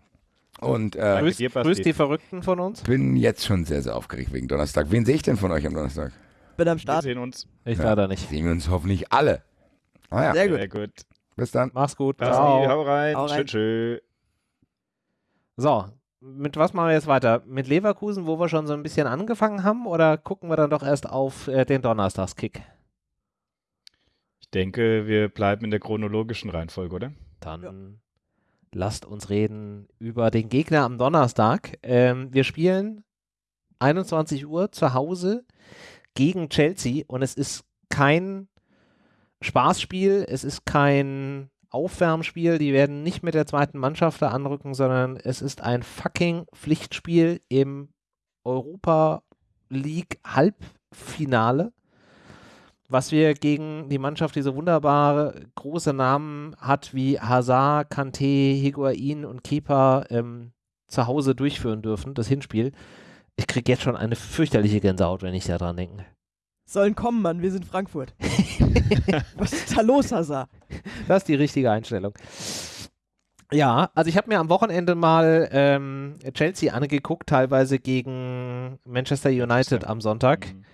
Und äh, grüß, grüß die Verrückten von uns. Bin jetzt schon sehr, sehr aufgeregt wegen Donnerstag. Wen sehe ich denn von euch am Donnerstag? Bin am Start. Wir sehen uns. Ich ja, leider nicht. Sehen wir uns hoffentlich alle. Ah, ja. Sehr gut. Sehr gut. Bis dann. Mach's gut. Ciao. Hau rein. Hau rein. Tschö, tschö. So, mit was machen wir jetzt weiter? Mit Leverkusen, wo wir schon so ein bisschen angefangen haben, oder gucken wir dann doch erst auf äh, den Donnerstagskick? Ich denke, wir bleiben in der chronologischen Reihenfolge, oder? Dann ja. lasst uns reden über den Gegner am Donnerstag. Ähm, wir spielen 21 Uhr zu Hause gegen Chelsea und es ist kein Spaßspiel, es ist kein Aufwärmspiel, die werden nicht mit der zweiten Mannschaft da anrücken, sondern es ist ein fucking Pflichtspiel im Europa League Halbfinale, was wir gegen die Mannschaft, die so wunderbare große Namen hat wie Hazard, Kanté, Higuain und Kepa ähm, zu Hause durchführen dürfen, das Hinspiel. Ich kriege jetzt schon eine fürchterliche Gänsehaut, wenn ich daran denke. Sollen kommen, Mann, wir sind Frankfurt. Was ist da los, Hazard? Das ist die richtige Einstellung. Ja, also ich habe mir am Wochenende mal ähm, Chelsea angeguckt, teilweise gegen Manchester United am Sonntag. Mhm.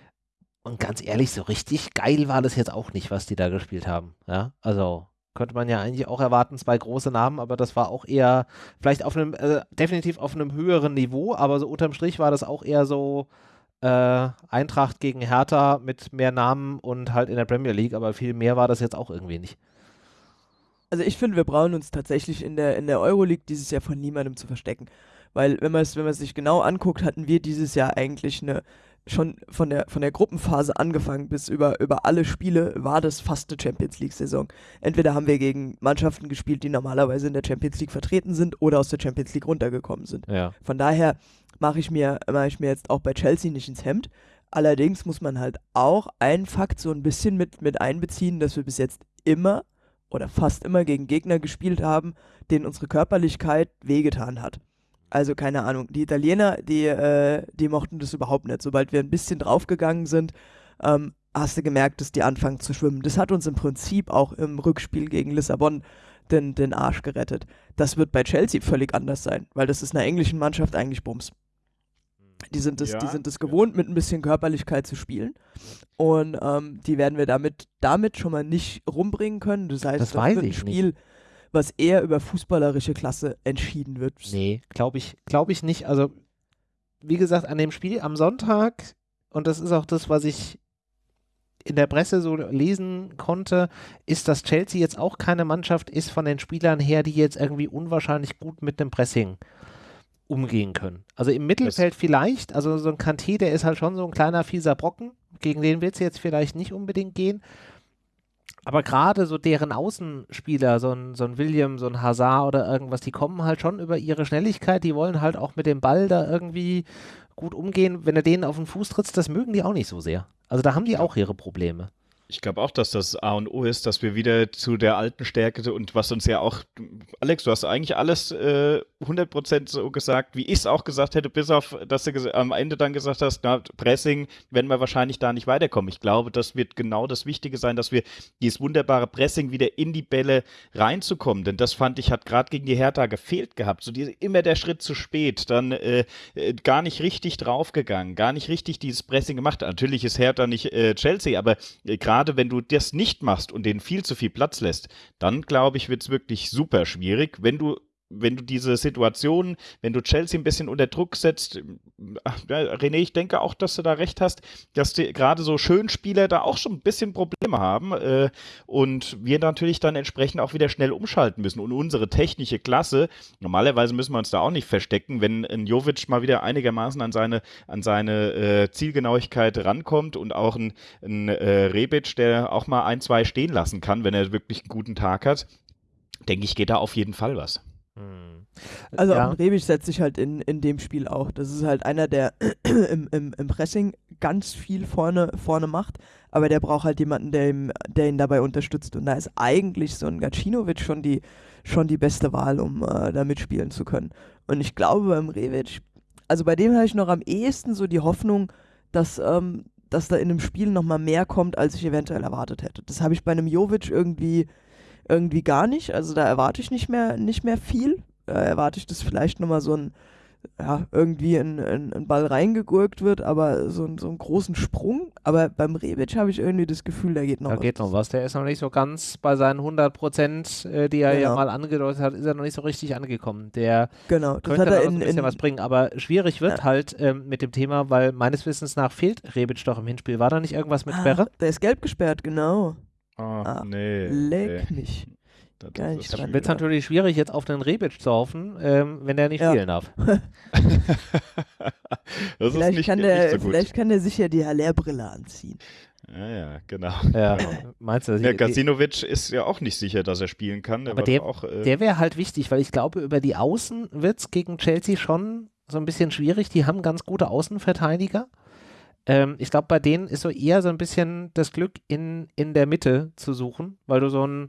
Und ganz ehrlich, so richtig geil war das jetzt auch nicht, was die da gespielt haben. Ja, also könnte man ja eigentlich auch erwarten, zwei große Namen, aber das war auch eher vielleicht auf einem, äh, definitiv auf einem höheren Niveau, aber so unterm Strich war das auch eher so, äh, Eintracht gegen Hertha mit mehr Namen und halt in der Premier League, aber viel mehr war das jetzt auch irgendwie nicht. Also ich finde, wir brauchen uns tatsächlich in der, in der Euroleague dieses Jahr von niemandem zu verstecken. Weil wenn man es wenn sich genau anguckt, hatten wir dieses Jahr eigentlich eine, schon von der, von der Gruppenphase angefangen bis über, über alle Spiele war das fast eine Champions League-Saison. Entweder haben wir gegen Mannschaften gespielt, die normalerweise in der Champions League vertreten sind oder aus der Champions League runtergekommen sind. Ja. Von daher mache ich, mir, mach ich mir jetzt auch bei Chelsea nicht ins Hemd. Allerdings muss man halt auch einen Fakt so ein bisschen mit, mit einbeziehen, dass wir bis jetzt immer oder fast immer gegen Gegner gespielt haben, denen unsere Körperlichkeit wehgetan hat. Also keine Ahnung, die Italiener, die, äh, die mochten das überhaupt nicht. Sobald wir ein bisschen draufgegangen sind, ähm, hast du gemerkt, dass die anfangen zu schwimmen. Das hat uns im Prinzip auch im Rückspiel gegen Lissabon den, den Arsch gerettet. Das wird bei Chelsea völlig anders sein, weil das ist einer englischen Mannschaft eigentlich Bums. Die sind es, ja, die sind es gewohnt, mit ein bisschen Körperlichkeit zu spielen. Und ähm, die werden wir damit, damit schon mal nicht rumbringen können. Das heißt, das, das wird ein Spiel, nicht. Was eher über fußballerische Klasse entschieden wird. Nee, glaube ich, glaube ich nicht. Also, wie gesagt, an dem Spiel am Sonntag, und das ist auch das, was ich in der Presse so lesen konnte, ist, dass Chelsea jetzt auch keine Mannschaft ist von den Spielern her, die jetzt irgendwie unwahrscheinlich gut mit dem Pressing umgehen können. Also im Mittelfeld vielleicht, also so ein Kanté, der ist halt schon so ein kleiner fieser Brocken, gegen den wird es jetzt vielleicht nicht unbedingt gehen. Aber gerade so deren Außenspieler, so ein, so ein William, so ein Hazard oder irgendwas, die kommen halt schon über ihre Schnelligkeit, die wollen halt auch mit dem Ball da irgendwie gut umgehen. Wenn er denen auf den Fuß trittst, das mögen die auch nicht so sehr. Also da haben die auch ihre Probleme. Ich glaube auch, dass das A und O ist, dass wir wieder zu der alten Stärke und was uns ja auch, Alex, du hast eigentlich alles äh, 100% so gesagt, wie ich es auch gesagt hätte, bis auf, dass du am Ende dann gesagt hast, na, Pressing werden wir wahrscheinlich da nicht weiterkommen. Ich glaube, das wird genau das Wichtige sein, dass wir dieses wunderbare Pressing wieder in die Bälle reinzukommen, denn das fand ich, hat gerade gegen die Hertha gefehlt gehabt. So diese, immer der Schritt zu spät, dann äh, äh, gar nicht richtig draufgegangen, gar nicht richtig dieses Pressing gemacht. Natürlich ist Hertha nicht äh, Chelsea, aber äh, gerade gerade wenn du das nicht machst und denen viel zu viel Platz lässt, dann glaube ich, wird es wirklich super schwierig. Wenn du wenn du diese Situation, wenn du Chelsea ein bisschen unter Druck setzt, René, ich denke auch, dass du da recht hast, dass gerade so Schönspieler da auch schon ein bisschen Probleme haben äh, und wir natürlich dann entsprechend auch wieder schnell umschalten müssen. Und unsere technische Klasse, normalerweise müssen wir uns da auch nicht verstecken, wenn ein Jovic mal wieder einigermaßen an seine, an seine äh, Zielgenauigkeit rankommt und auch ein, ein äh, Rebic, der auch mal ein, zwei stehen lassen kann, wenn er wirklich einen guten Tag hat, denke ich, geht da auf jeden Fall was. Also ja. auch Rebic setzt sich halt in, in dem Spiel auch. Das ist halt einer, der im, im, im Pressing ganz viel vorne, vorne macht, aber der braucht halt jemanden, der, ihm, der ihn dabei unterstützt. Und da ist eigentlich so ein Gacinovic schon die, schon die beste Wahl, um äh, da mitspielen zu können. Und ich glaube beim Rebic, also bei dem habe ich noch am ehesten so die Hoffnung, dass, ähm, dass da in einem Spiel nochmal mehr kommt, als ich eventuell erwartet hätte. Das habe ich bei einem Jovic irgendwie irgendwie gar nicht. Also da erwarte ich nicht mehr, nicht mehr viel. Da erwarte ich, dass vielleicht nochmal so ein, ja, irgendwie ein, ein, ein, Ball reingegurkt wird, aber so, so einen großen Sprung. Aber beim Rebic habe ich irgendwie das Gefühl, da geht noch da was. Da geht noch was. Der ist noch nicht so ganz bei seinen 100 Prozent, äh, die er genau. ja mal angedeutet hat, ist er noch nicht so richtig angekommen. Der genau, das könnte hat er in, ein bisschen in, was bringen. Aber schwierig wird ja. halt ähm, mit dem Thema, weil meines Wissens nach fehlt Rebic doch im Hinspiel. War da nicht irgendwas mit ah, Sperre? Der ist gelb gesperrt, genau. Oh, ah, nee. Leck nee. mich. Das, Geil, das dann wird es natürlich schwierig, jetzt auf den Rebic zu hoffen, ähm, wenn der nicht ja. fehlen darf. das vielleicht, nicht, kann der, so vielleicht kann der sich ja die Haller-Brille anziehen. Ja, ja, genau. Ja, meinst du? Ja, Gasinovic ist ja auch nicht sicher, dass er spielen kann. Der aber der, äh, der wäre halt wichtig, weil ich glaube, über die Außen wird es gegen Chelsea schon so ein bisschen schwierig. Die haben ganz gute Außenverteidiger. Ähm, ich glaube, bei denen ist so eher so ein bisschen das Glück in, in der Mitte zu suchen, weil du so ein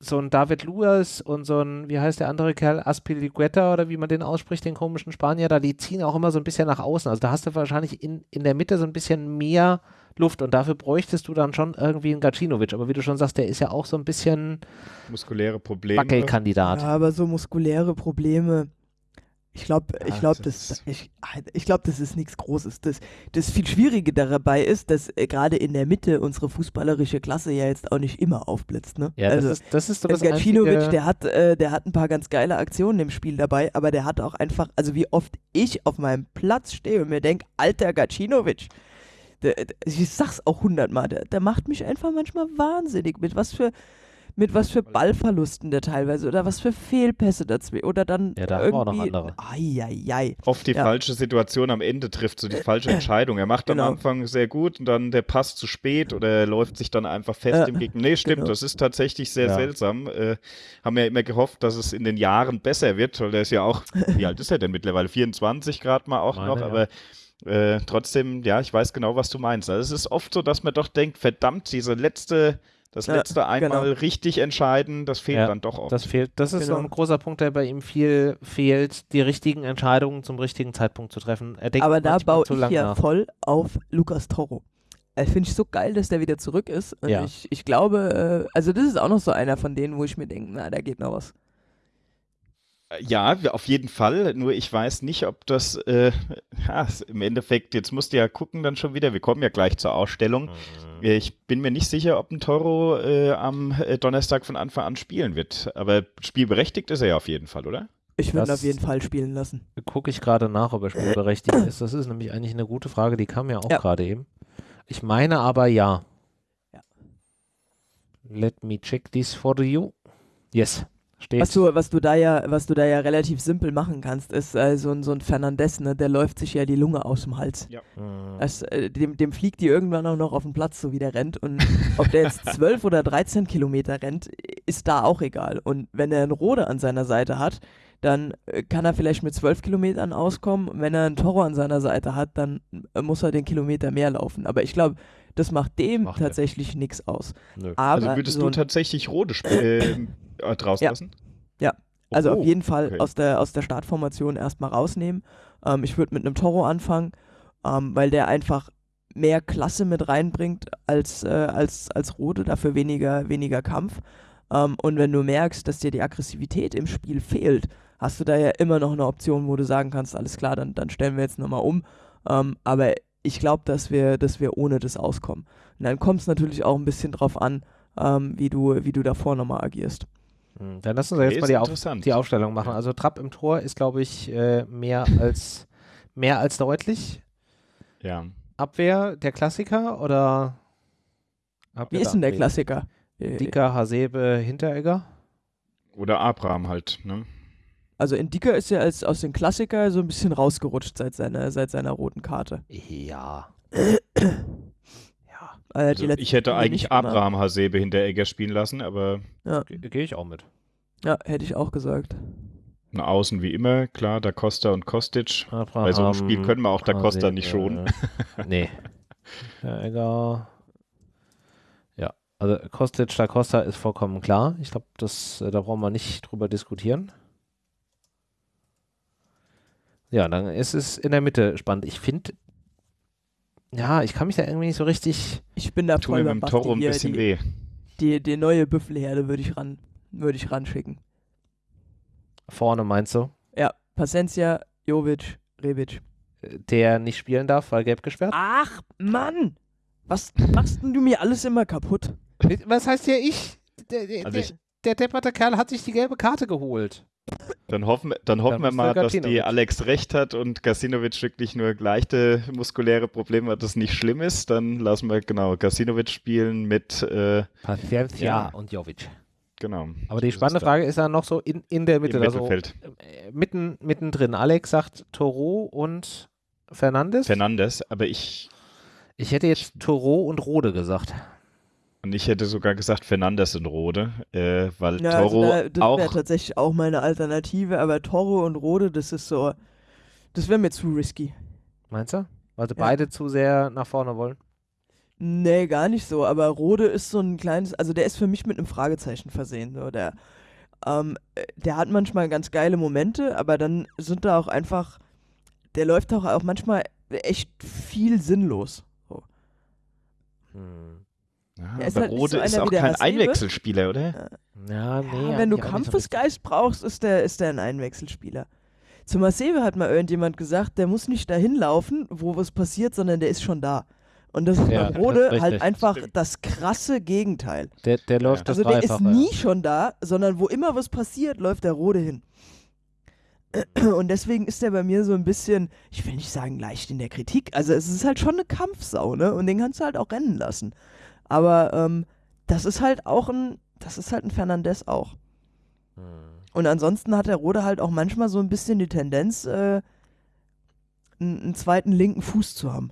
so ein David Luas und so ein, wie heißt der andere Kerl, Aspiligueta oder wie man den ausspricht, den komischen Spanier da, die ziehen auch immer so ein bisschen nach außen. Also da hast du wahrscheinlich in, in der Mitte so ein bisschen mehr Luft und dafür bräuchtest du dann schon irgendwie einen Gacinovic. Aber wie du schon sagst, der ist ja auch so ein bisschen muskuläre Probleme. Wackelkandidat. Ja, aber so muskuläre Probleme ich glaube, ich glaube, das, ich, ich glaube, das ist nichts Großes. Das, das viel Schwierige dabei ist, dass äh, gerade in der Mitte unsere fußballerische Klasse ja jetzt auch nicht immer aufblitzt. Ne? Ja, also, das ist, das ist so das Gacinovic, der hat, äh, der hat ein paar ganz geile Aktionen im Spiel dabei, aber der hat auch einfach, also wie oft ich auf meinem Platz stehe und mir denke, alter Gacinovic, der, der, ich sag's auch hundertmal, der, der macht mich einfach manchmal wahnsinnig mit was für mit was für Ballverlusten der teilweise oder was für Fehlpässe dazwischen oder dann ja, da irgendwie, auch noch andere. Ai, ai, ai. Oft die ja. falsche Situation am Ende trifft, so die falsche Entscheidung. Er macht genau. am Anfang sehr gut und dann der Pass zu spät oder er läuft sich dann einfach fest äh, im Gegner. Nee, stimmt, genau. das ist tatsächlich sehr ja. seltsam. Äh, haben ja immer gehofft, dass es in den Jahren besser wird, weil der ist ja auch, wie alt ist er denn mittlerweile? 24 gerade mal auch Meine, noch, aber äh, trotzdem, ja, ich weiß genau, was du meinst. Also es ist oft so, dass man doch denkt, verdammt, diese letzte das letzte ja, einmal genau. richtig entscheiden, das fehlt ja, dann doch oft. Das fehlt. Das ist genau. so ein großer Punkt, der bei ihm viel fehlt, die richtigen Entscheidungen zum richtigen Zeitpunkt zu treffen. Aber da baue ich ja nach. voll auf Lukas Toro. Äh, Finde ich so geil, dass der wieder zurück ist. Und ja. ich, ich glaube, äh, also das ist auch noch so einer von denen, wo ich mir denke, na, da geht noch was. Ja, auf jeden Fall. Nur ich weiß nicht, ob das äh, ja, im Endeffekt, jetzt musst du ja gucken dann schon wieder, wir kommen ja gleich zur Ausstellung. Mhm Ich bin mir nicht sicher, ob ein Toro äh, am äh, Donnerstag von Anfang an spielen wird. Aber spielberechtigt ist er ja auf jeden Fall, oder? Ich würde ihn auf jeden Fall spielen lassen. Gucke ich gerade nach, ob er spielberechtigt ist. Das ist nämlich eigentlich eine gute Frage, die kam ja auch ja. gerade eben. Ich meine aber ja. ja. Let me check this for you. Yes. Steht. Was du, was du da ja, was du da ja relativ simpel machen kannst, ist äh, so, ein, so ein Fernandez, ne, der läuft sich ja die Lunge aus dem Hals. Ja. Mhm. Das, äh, dem, dem fliegt die irgendwann auch noch auf den Platz, so wie der rennt. Und ob der jetzt 12 oder 13 Kilometer rennt, ist da auch egal. Und wenn er einen Rode an seiner Seite hat, dann äh, kann er vielleicht mit 12 Kilometern auskommen. Wenn er einen Toro an seiner Seite hat, dann äh, muss er den Kilometer mehr laufen. Aber ich glaube, das macht dem macht tatsächlich nichts aus. also würdest so du tatsächlich Rode äh, draußen ja. lassen? Ja, also oh, auf jeden Fall okay. aus, der, aus der Startformation erstmal rausnehmen. Ähm, ich würde mit einem Toro anfangen, ähm, weil der einfach mehr Klasse mit reinbringt als, äh, als, als Rode, dafür weniger, weniger Kampf. Ähm, und wenn du merkst, dass dir die Aggressivität im Spiel fehlt, hast du da ja immer noch eine Option, wo du sagen kannst, alles klar, dann, dann stellen wir jetzt nochmal um. Ähm, aber ich glaube, dass wir, dass wir ohne das auskommen. Und dann kommt es natürlich auch ein bisschen drauf an, ähm, wie, du, wie du davor nochmal agierst. Hm, dann lassen wir jetzt mal die, Auf, die, Aufstellung machen. Also Trapp im Tor ist, glaube ich, äh, mehr, als, mehr als deutlich. Ja. Abwehr der Klassiker oder? Wie ist denn der Klassiker? Dicker, Hasebe, Hinteregger? Oder Abraham halt, ne? Also Indika ist ja als, aus den Klassiker so ein bisschen rausgerutscht seit seiner, seit seiner roten Karte. Ja. ja. Also ich hätte eigentlich Abraham gemacht. Hasebe Hinteregger spielen lassen, aber. Ja. Gehe ich auch mit. Ja, hätte ich auch gesagt. Na, außen wie immer, klar, Da Costa und Kostic. Abraham, Bei so einem Spiel können wir auch Da Costa nicht schonen. nee. Hinteregger. Also Kostic da Costa ist vollkommen klar. Ich glaube, das äh, da brauchen wir nicht drüber diskutieren. Ja, dann ist es in der Mitte spannend. Ich finde, ja, ich kann mich da irgendwie nicht so richtig. Ich bin da voll beim Toro ein bisschen die, weh. Die, die neue Büffelherde würde ich ran, würde ich ranschicken. Vorne meinst du? Ja, Pacencia, Jovic, Rebic. Der nicht spielen darf, weil gelb gesperrt? Ach, Mann! Was machst denn du mir alles immer kaputt? Was heißt ja ich? Der, der, also ich, der depperte Kerl hat sich die gelbe Karte geholt. Dann hoffen, dann hoffen wir mal, dass die Alex recht hat und Gasinovic wirklich nur leichte muskuläre Probleme hat, das nicht schlimm ist. Dann lassen wir genau Gasinovic spielen mit äh, Paciencia ja. und Jovic. Genau. Aber die spannende Frage ist dann noch so in, in der Mitte, also äh, mitten, mittendrin. Alex sagt Toro und Fernandes. Fernandes, aber ich. Ich hätte jetzt Toro und Rode gesagt. Und ich hätte sogar gesagt Fernandes und Rode, äh, weil ja, also Toro also da, das wäre tatsächlich auch meine Alternative, aber Toro und Rode, das ist so, das wäre mir zu risky. Meinst du? Weil sie ja. beide zu sehr nach vorne wollen? Nee, gar nicht so, aber Rode ist so ein kleines, also der ist für mich mit einem Fragezeichen versehen, so der, ähm, der hat manchmal ganz geile Momente, aber dann sind da auch einfach, der läuft auch, auch manchmal echt viel sinnlos. So. Hm. Ja, aber halt Rode so ist auch kein Einwechselspieler, oder? Ja, nee. Ja, wenn du Kampfesgeist brauchst, ist der, ist der ein Einwechselspieler. Zu Masebe hat mal irgendjemand gesagt, der muss nicht dahin laufen, wo was passiert, sondern der ist schon da. Und das ist ja, bei Rode halt einfach Stimmt. das krasse Gegenteil. Der, der läuft ja. Also der ist nie schon da, sondern wo immer was passiert, läuft der Rode hin. Und deswegen ist der bei mir so ein bisschen, ich will nicht sagen leicht in der Kritik, also es ist halt schon eine Kampfsau, ne? Und den kannst du halt auch rennen lassen. Aber ähm, das ist halt auch ein, das ist halt ein Fernandez auch. Hm. Und ansonsten hat der Rode halt auch manchmal so ein bisschen die Tendenz, äh, einen, einen zweiten linken Fuß zu haben.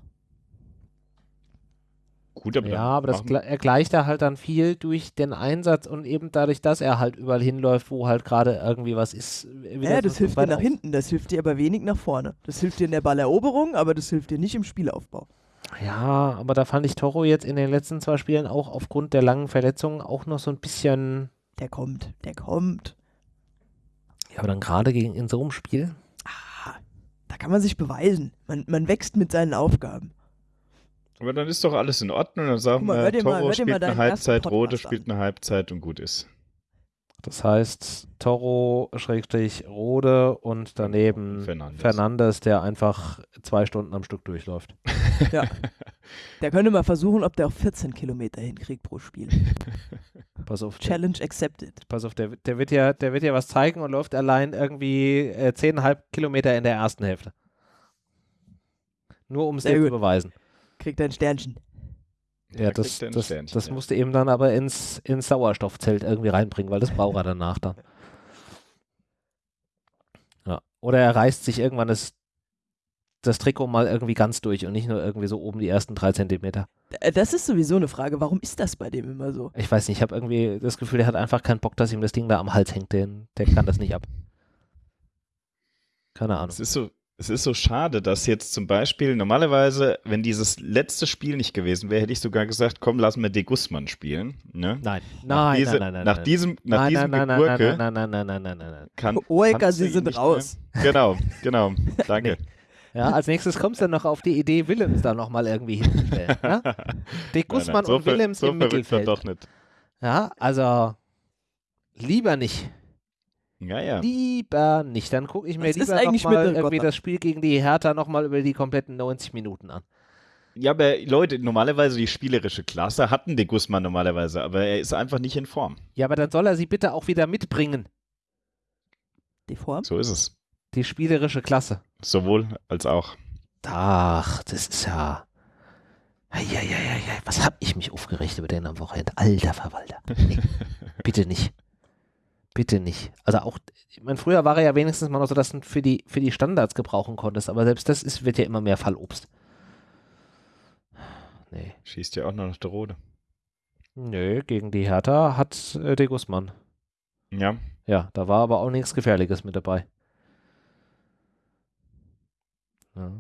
Gut, aber ja, aber das er gleicht er halt dann viel durch den Einsatz und eben dadurch, dass er halt überall hinläuft, wo halt gerade irgendwie was ist. Ja, das hilft dir nach hinten, das hilft dir aber wenig nach vorne. Das hilft dir in der Balleroberung, aber das hilft dir nicht im Spielaufbau. Ja, aber da fand ich Toro jetzt in den letzten zwei Spielen auch aufgrund der langen Verletzungen auch noch so ein bisschen. Der kommt, der kommt. Ja, aber dann gerade gegen in so einem Spiel. Ah, da kann man sich beweisen. Man, man wächst mit seinen Aufgaben. Aber dann ist doch alles in Ordnung. Dann sagen mal, wir, Toro mal, spielt eine Halbzeit, Rote spielt eine Halbzeit und gut ist. Das heißt, Toro, Schrägstrich, Rode und daneben Fernandes. Fernandes, der einfach zwei Stunden am Stück durchläuft. ja. Der könnte mal versuchen, ob der auch 14 Kilometer hinkriegt pro Spiel. Pass auf. der- Challenge accepted. Pass auf, der, der, wird ja, der wird ja was zeigen und läuft allein irgendwie äh, 10,5 Kilometer in der ersten Hälfte. Nur um es dir zu beweisen. Kriegt ein Sternchen. Ja, Da das, das, Sternchen, das ja. musst du eben dann aber ins, ins Sauerstoffzelt irgendwie reinbringen, weil das braucht er danach dann. Ja. Oder er reißt sich irgendwann das, das Trikot mal irgendwie ganz durch und nicht nur irgendwie so oben die ersten drei Zentimeter. Äh, Das ist sowieso eine Frage. Warum ist das bei dem immer so? Ich weiß nicht, ich habe irgendwie das Gefühl, der hat einfach keinen Bock, dass ihm das Ding da am Hals hängt. Den, der kann das nicht ab. Keine Ahnung. Es ist so, es ist so schade, dass jetzt zum Beispiel normalerweise, wenn dieses letzte Spiel nicht gewesen wäre, hätte ich sogar gesagt, komm, lassen wir De Guzman spielen. Ne? Nein, Nach nein, diese- nein, nein, nein. Nach nein. diesem, nach nein, diesem nein, nein, Geburke nein, nein, nein, nein, nein, nein, nein. kann. Du sie sind raus. Mehr. Genau, genau. Danke. Ja, als nächstes kommst du dann noch auf die Idee, Willems da nochmal irgendwie hinzustellen. Ja? De Guzman Nein, nein, so und Willems so im Mittelfeld. Doch nicht. Ja, also lieber nicht. Ja, ja. Lieber nicht. Dann gucke ich mir ist lieber eigentlich nochmal irgendwie Gotter? das Spiel gegen die Hertha nochmal über die kompletten 90 Minuten an. Ja, aber Leute, normalerweise die spielerische Klasse hatten De Guzman normalerweise, aber er ist einfach nicht in Form. Ja, aber dann soll er sie bitte auch wieder mitbringen, Die Form? So ist es. die spielerische Klasse. Sowohl als auch. Ach, das ist ja. Eieieiei, was hab ich mich aufgeregt über den am Wochenende? Alter Verwalter. Nee, bitte nicht. Bitte nicht. Also auch, ich meine, früher war er ja wenigstens mal noch so, dass du für die, für die Standards gebrauchen konntest, aber selbst das ist, wird ja immer mehr Fallobst. Nee. Schießt ja auch noch nach der Rode. Nö, gegen die Hertha hat äh, De Guzman. Ja. Ja, da war aber auch nichts Gefährliches mit dabei. Ja,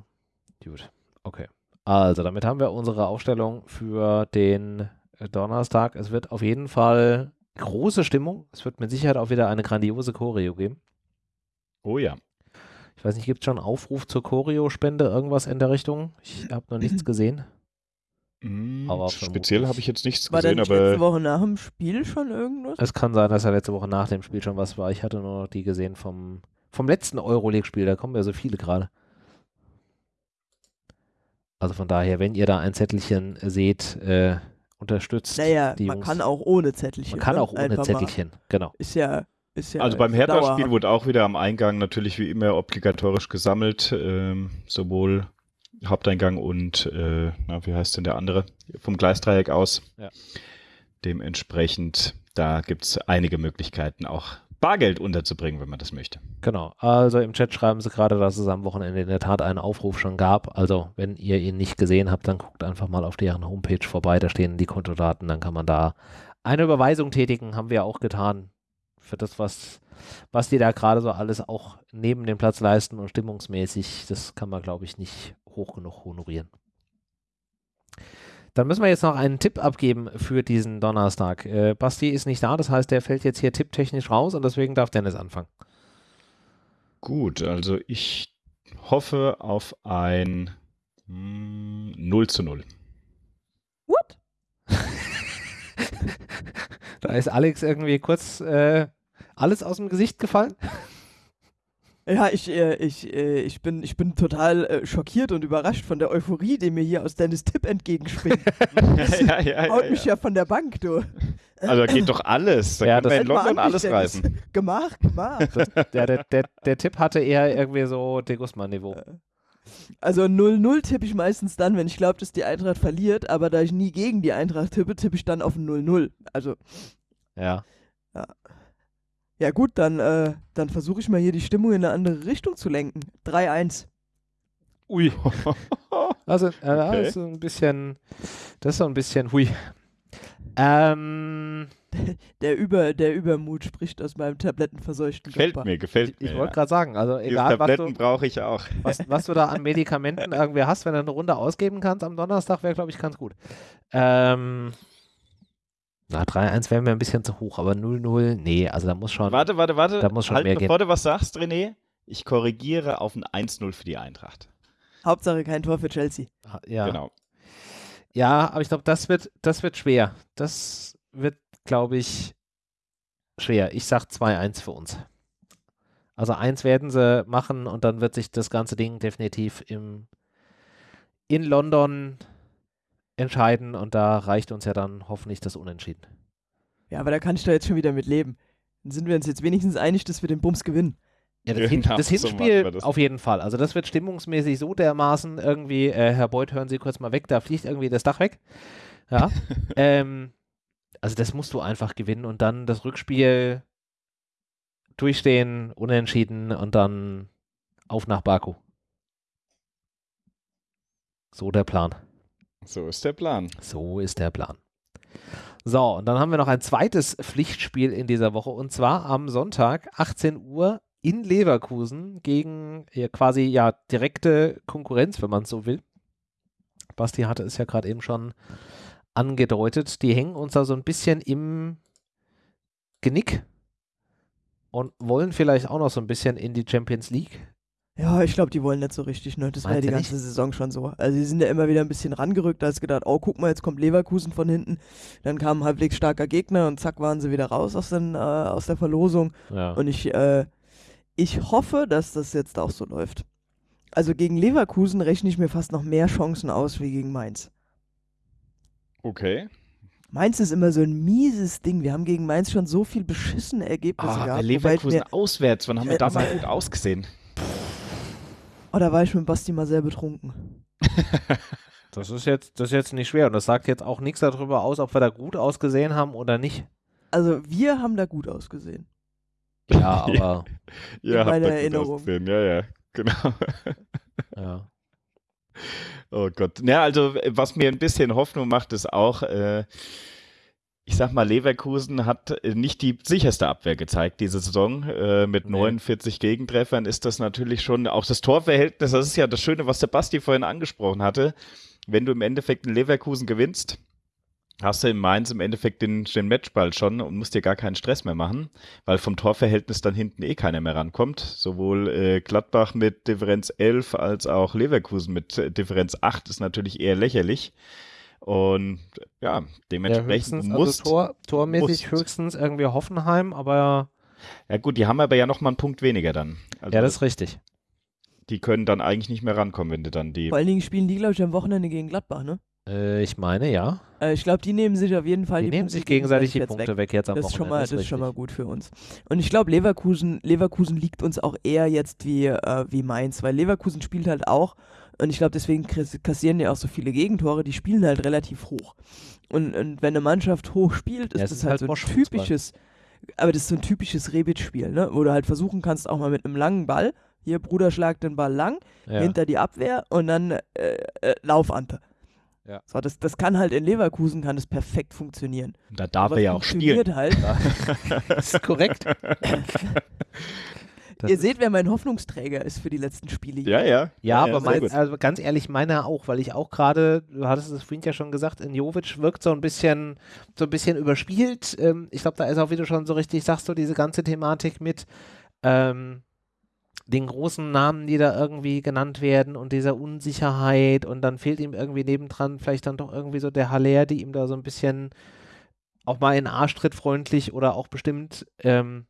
gut. Okay. Also, damit haben wir unsere Aufstellung für den äh, Donnerstag. Es wird auf jeden Fall große Stimmung. Es wird mit Sicherheit auch wieder eine grandiose Choreo geben. Oh ja. Ich weiß nicht, gibt es schon einen Aufruf zur Choreo-Spende, irgendwas in der Richtung? Ich habe noch nichts gesehen. Aber Speziell habe ich jetzt nichts War gesehen, nicht letzte aber Woche nach dem Spiel schon irgendwas? Es kann sein, dass er letzte Woche nach dem Spiel schon was war. Ich hatte nur noch die gesehen vom, vom letzten Euroleague-Spiel. Da kommen ja so viele gerade. Also von daher, wenn ihr da ein Zettelchen seht, äh, unterstützt Naja, die man Jungs. kann auch ohne Zettelchen. Man kann ne? auch ohne Einfach mal. Zettelchen, genau. Ist ja, ist ja. also beim Hertha-Spiel wurde auch wieder am Eingang natürlich wie immer obligatorisch gesammelt, ähm, sowohl Haupteingang und, äh, na, wie heißt denn der andere? Vom Gleisdreieck aus. Ja. Dementsprechend, da gibt es einige Möglichkeiten, auch Bargeld unterzubringen, wenn man das möchte. Genau. Also im Chat schreiben sie gerade, dass es am Wochenende in der Tat einen Aufruf schon gab. Also wenn ihr ihn nicht gesehen habt, dann guckt einfach mal auf deren Homepage vorbei. Da stehen die Kontodaten. Dann kann man da eine Überweisung tätigen. Haben wir auch getan. Für das, was, was die da gerade so alles auch neben dem Platz leisten und stimmungsmäßig, das kann man, glaube ich, nicht hoch genug honorieren. Dann müssen wir jetzt noch einen Tipp abgeben für diesen Donnerstag. Äh, Basti ist nicht da, das heißt, der fällt jetzt hier tipptechnisch raus und deswegen darf Dennis anfangen. Gut, also ich hoffe auf ein mm, 0 zu 0. What? Da ist Alex irgendwie kurz äh, alles aus dem Gesicht gefallen. Ja, ich, äh, ich, äh, ich, bin, ich bin total äh, schockiert und überrascht von der Euphorie, die mir hier aus Dennis Tipp entgegenspringt. ja, ja, Haut mich ja von der Bank, du. Also da geht doch alles. Da Ja, wir das- in London alles Dennis. reißen. Gemacht, gemacht. Das, der, der, der, der Tipp hatte eher irgendwie so De Guzman-Niveau. Also 0-0 tippe ich meistens dann, wenn ich glaube, dass die Eintracht verliert, aber da ich nie gegen die Eintracht tippe, tippe ich dann auf ein 0-0. Also, Ja. ja gut, dann, äh, dann versuche ich mal hier die Stimmung in eine andere Richtung zu lenken. 3-1. Ui. Also, äh, das Okay. ist so ein bisschen, das ist so ein bisschen hui. Ähm, Der, Über, der Übermut spricht aus meinem tablettenverseuchten Gefällt Körper. mir, gefällt ich mir. wollte ja. gerade sagen, also egal, was Tabletten du, brauche ich auch. was, was du da an Medikamenten irgendwie hast, wenn du eine Runde ausgeben kannst am Donnerstag, wäre, glaube ich, ganz gut. Ähm, na, 3-1 wäre mir ein bisschen zu hoch, aber 0-0, nee, also da muss schon. Warte, warte, warte. Da muss schon halt, mehr bevor du was sagst, René, ich korrigiere auf ein 1-0 für die Eintracht. Hauptsache kein Tor für Chelsea. Ja, Genau. ja aber ich glaube, das wird, das wird schwer. Das wird, glaube ich, schwer. Ich sag 2-1 für uns. Also eins werden sie machen und dann wird sich das ganze Ding definitiv im, in London entscheiden und da reicht uns ja dann hoffentlich das Unentschieden. Ja, aber da kann ich doch jetzt schon wieder mit leben. Dann sind wir uns jetzt wenigstens einig, dass wir den Bums gewinnen. Ja, das, Hin das Hinspiel so auf jeden Fall. Also das wird stimmungsmäßig so dermaßen irgendwie, äh, Herr Beuth, hören Sie kurz mal weg, da fliegt irgendwie das Dach weg. Ja. ähm, also das musst du einfach gewinnen und dann das Rückspiel durchstehen, unentschieden und dann auf nach Baku. So der Plan. So ist der Plan. So ist der Plan. So, und dann haben wir noch ein zweites Pflichtspiel in dieser Woche und zwar am Sonntag, 18 Uhr in Leverkusen gegen ja, quasi ja direkte Konkurrenz, wenn man es so will. Basti hatte es ja gerade eben schon angedeutet. Die hängen uns da so ein bisschen im Genick und wollen vielleicht auch noch so ein bisschen in die Champions League ja, ich glaube, die wollen nicht so richtig, ne? Das war ja die ganze nicht? Saison schon so. Also, die sind ja immer wieder ein bisschen rangerückt, da hast gedacht, oh, guck mal, jetzt kommt Leverkusen von hinten. Dann kam ein halbwegs starker Gegner und zack, waren sie wieder raus aus, den, äh, aus der Verlosung. Ja. Und ich, äh, ich hoffe, dass das jetzt auch so läuft. Also, gegen Leverkusen rechne ich mir fast noch mehr Chancen aus wie gegen Mainz. Okay. Mainz ist immer so ein mieses Ding. Wir haben gegen Mainz schon so viel beschissene Ergebnisse oh, gehabt. Leverkusen auswärts, wann haben wir da mal gut ausgesehen? Oh, da war ich mit Basti mal sehr betrunken. das ist jetzt, das ist jetzt nicht schwer und das sagt jetzt auch nichts darüber aus, ob wir da gut ausgesehen haben oder nicht. Also wir haben da gut ausgesehen. Ja, aber ja, in meiner Erinnerung. Ja, ja, genau. ja. Oh Gott. Ja, also was mir ein bisschen Hoffnung macht, ist auch, äh, ich sag mal, Leverkusen hat äh, nicht die sicherste Abwehr gezeigt diese Saison. Äh, mit nee. 49 Gegentreffern ist das natürlich schon auch das Torverhältnis. Das ist ja das Schöne, was der Basti vorhin angesprochen hatte. Wenn du im Endeffekt in Leverkusen gewinnst, hast du in Mainz im Endeffekt den, den Matchball schon und musst dir gar keinen Stress mehr machen, weil vom Torverhältnis dann hinten eh keiner mehr rankommt. Sowohl äh, Gladbach mit Differenz 11 als auch Leverkusen mit Differenz 8 ist natürlich eher lächerlich. Und ja, dementsprechend ja, muss. Also Tor, tormäßig musst. höchstens irgendwie Hoffenheim, aber. Ja, gut, die haben aber ja nochmal einen Punkt weniger dann. Also ja, das ist richtig. Die können dann eigentlich nicht mehr rankommen, wenn du dann die. Vor allen Dingen spielen die, glaube ich, am Wochenende gegen Gladbach, ne? Äh, ich meine, ja. Äh, ich glaube, die nehmen sich auf jeden Fall die, die nehmen Punkte sich gegenseitig die Punkte weg. weg, jetzt am das Wochenende. Ist schon mal, das, das ist schon mal gut für uns. Und ich glaube, Leverkusen, Leverkusen liegt uns auch eher jetzt wie, äh, wie Mainz, weil Leverkusen spielt halt auch und ich glaube, deswegen kassieren ja auch so viele Gegentore, die spielen halt relativ hoch. Und, und wenn eine Mannschaft hoch spielt, ist ja, das halt, halt so ein typisches, aber das ist so ein typisches Rebit-Spiel, ne? wo du halt versuchen kannst, auch mal mit einem langen Ball, hier Bruder schlagt den Ball lang, ja. hinter die Abwehr und dann äh, äh, Laufante. Ja. So, das, das kann halt in Leverkusen kann das perfekt funktionieren. Da darf er ja auch spielen. Halt. das ist korrekt. Das Ihr seht, wer mein Hoffnungsträger ist für die letzten Spiele. Ja, ja. Ja, ja aber mein, also ganz ehrlich, meiner auch, weil ich auch gerade, du hattest es vorhin ja schon gesagt, in Jovic wirkt so ein bisschen, so ein bisschen überspielt. Ähm, ich glaube, da ist auch, wie du schon so richtig sagst, so diese ganze Thematik mit ähm, den großen Namen, die da irgendwie genannt werden und dieser Unsicherheit und dann fehlt ihm irgendwie nebendran vielleicht dann doch irgendwie so der Haller, die ihm da so ein bisschen auch mal in Arschtritt freundlich oder auch bestimmt ähm,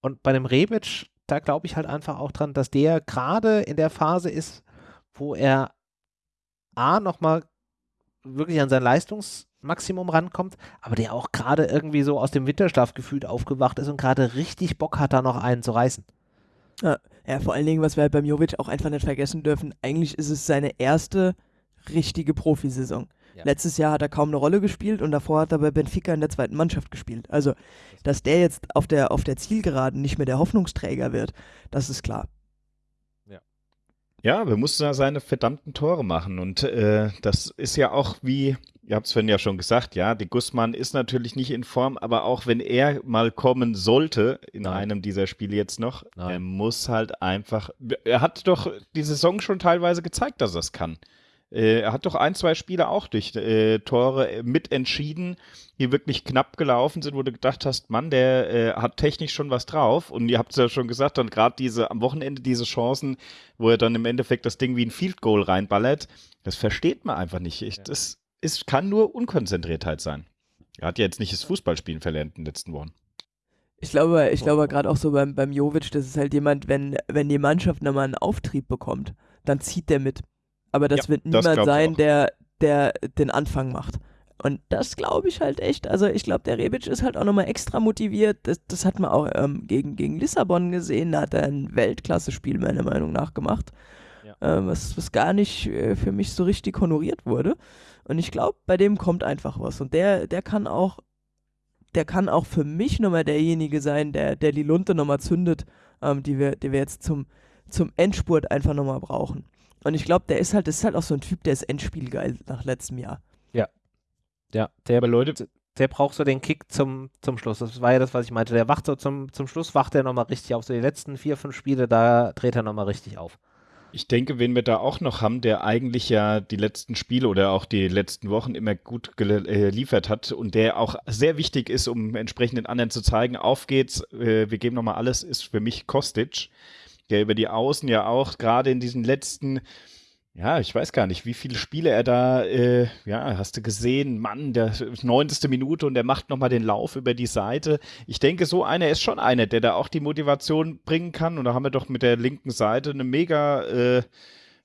und bei dem Rebic da glaube ich halt einfach auch dran, dass der gerade in der Phase ist, wo er A nochmal wirklich an sein Leistungsmaximum rankommt, aber der auch gerade irgendwie so aus dem Winterschlaf gefühlt aufgewacht ist und gerade richtig Bock hat, da noch einen zu reißen. Ja, ja, vor allen Dingen, was wir halt beim Jovic auch einfach nicht vergessen dürfen, eigentlich ist es seine erste richtige Profisaison. Ja. Letztes Jahr hat er kaum eine Rolle gespielt und davor hat er bei Benfica in der zweiten Mannschaft gespielt. Also, dass der jetzt auf der, auf der Zielgeraden nicht mehr der Hoffnungsträger wird, das ist klar. Ja, ja wir mussten da seine verdammten Tore machen und äh, das ist ja auch wie, ihr habt es vorhin ja schon gesagt, ja, die Gussmann ist natürlich nicht in Form, aber auch wenn er mal kommen sollte in Nein. einem dieser Spiele jetzt noch, Nein. er muss halt einfach, er hat doch die Saison schon teilweise gezeigt, dass er es kann. Äh, er hat doch ein, zwei Spiele auch durch äh, Tore mitentschieden, die wirklich knapp gelaufen sind, wo du gedacht hast, Mann, der äh, hat technisch schon was drauf. Und ihr habt es ja schon gesagt, dann gerade diese am Wochenende diese Chancen, wo er dann im Endeffekt das Ding wie ein Field Goal reinballert, das versteht man einfach nicht. Ich, das ist, kann nur Unkonzentriertheit sein. Er hat ja jetzt nicht das Fußballspielen verlernt in den letzten Wochen. Ich glaube, ich glaube gerade auch so beim, beim Jovic, das ist halt jemand, wenn, wenn die Mannschaft nochmal einen Auftrieb bekommt, dann zieht der mit. Aber das ja, wird niemand das sein, der, der den Anfang macht. Und das glaube ich halt echt. Also ich glaube, der Rebic ist halt auch nochmal extra motiviert. Das, das hat man auch ähm, gegen, gegen Lissabon gesehen. Da hat er ein Weltklasse-Spiel meiner Meinung nach gemacht. Ja. Ähm, was, was gar nicht äh, für mich so richtig honoriert wurde. Und ich glaube, bei dem kommt einfach was. Und der, der kann auch, der kann auch für mich nochmal derjenige sein, der, der die Lunte nochmal zündet, ähm, die, wir, die wir jetzt zum, zum Endspurt einfach nochmal brauchen. Und ich glaube, der ist halt, das ist halt auch so ein Typ, der ist Endspielgeil nach letztem Jahr. Ja, der, Aber Leute, der braucht so den Kick zum, zum Schluss. Das war ja das, was ich meinte. Der wacht so zum, zum Schluss, wacht er nochmal richtig auf. So die letzten vier, fünf Spiele, da dreht er nochmal richtig auf. Ich denke, wen wir da auch noch haben, der eigentlich ja die letzten Spiele oder auch die letzten Wochen immer gut geliefert hat und der auch sehr wichtig ist, um entsprechend den anderen zu zeigen, auf geht's, äh, wir geben nochmal alles, ist für mich Kostic, der über die Außen ja auch gerade in diesen letzten ja, ich weiß gar nicht, wie viele Spiele er da, äh, ja, hast du gesehen, Mann, der 90. Minute und der macht nochmal den Lauf über die Seite. Ich denke, so einer ist schon einer, der da auch die Motivation bringen kann. Und da haben wir doch mit der linken Seite eine mega, äh,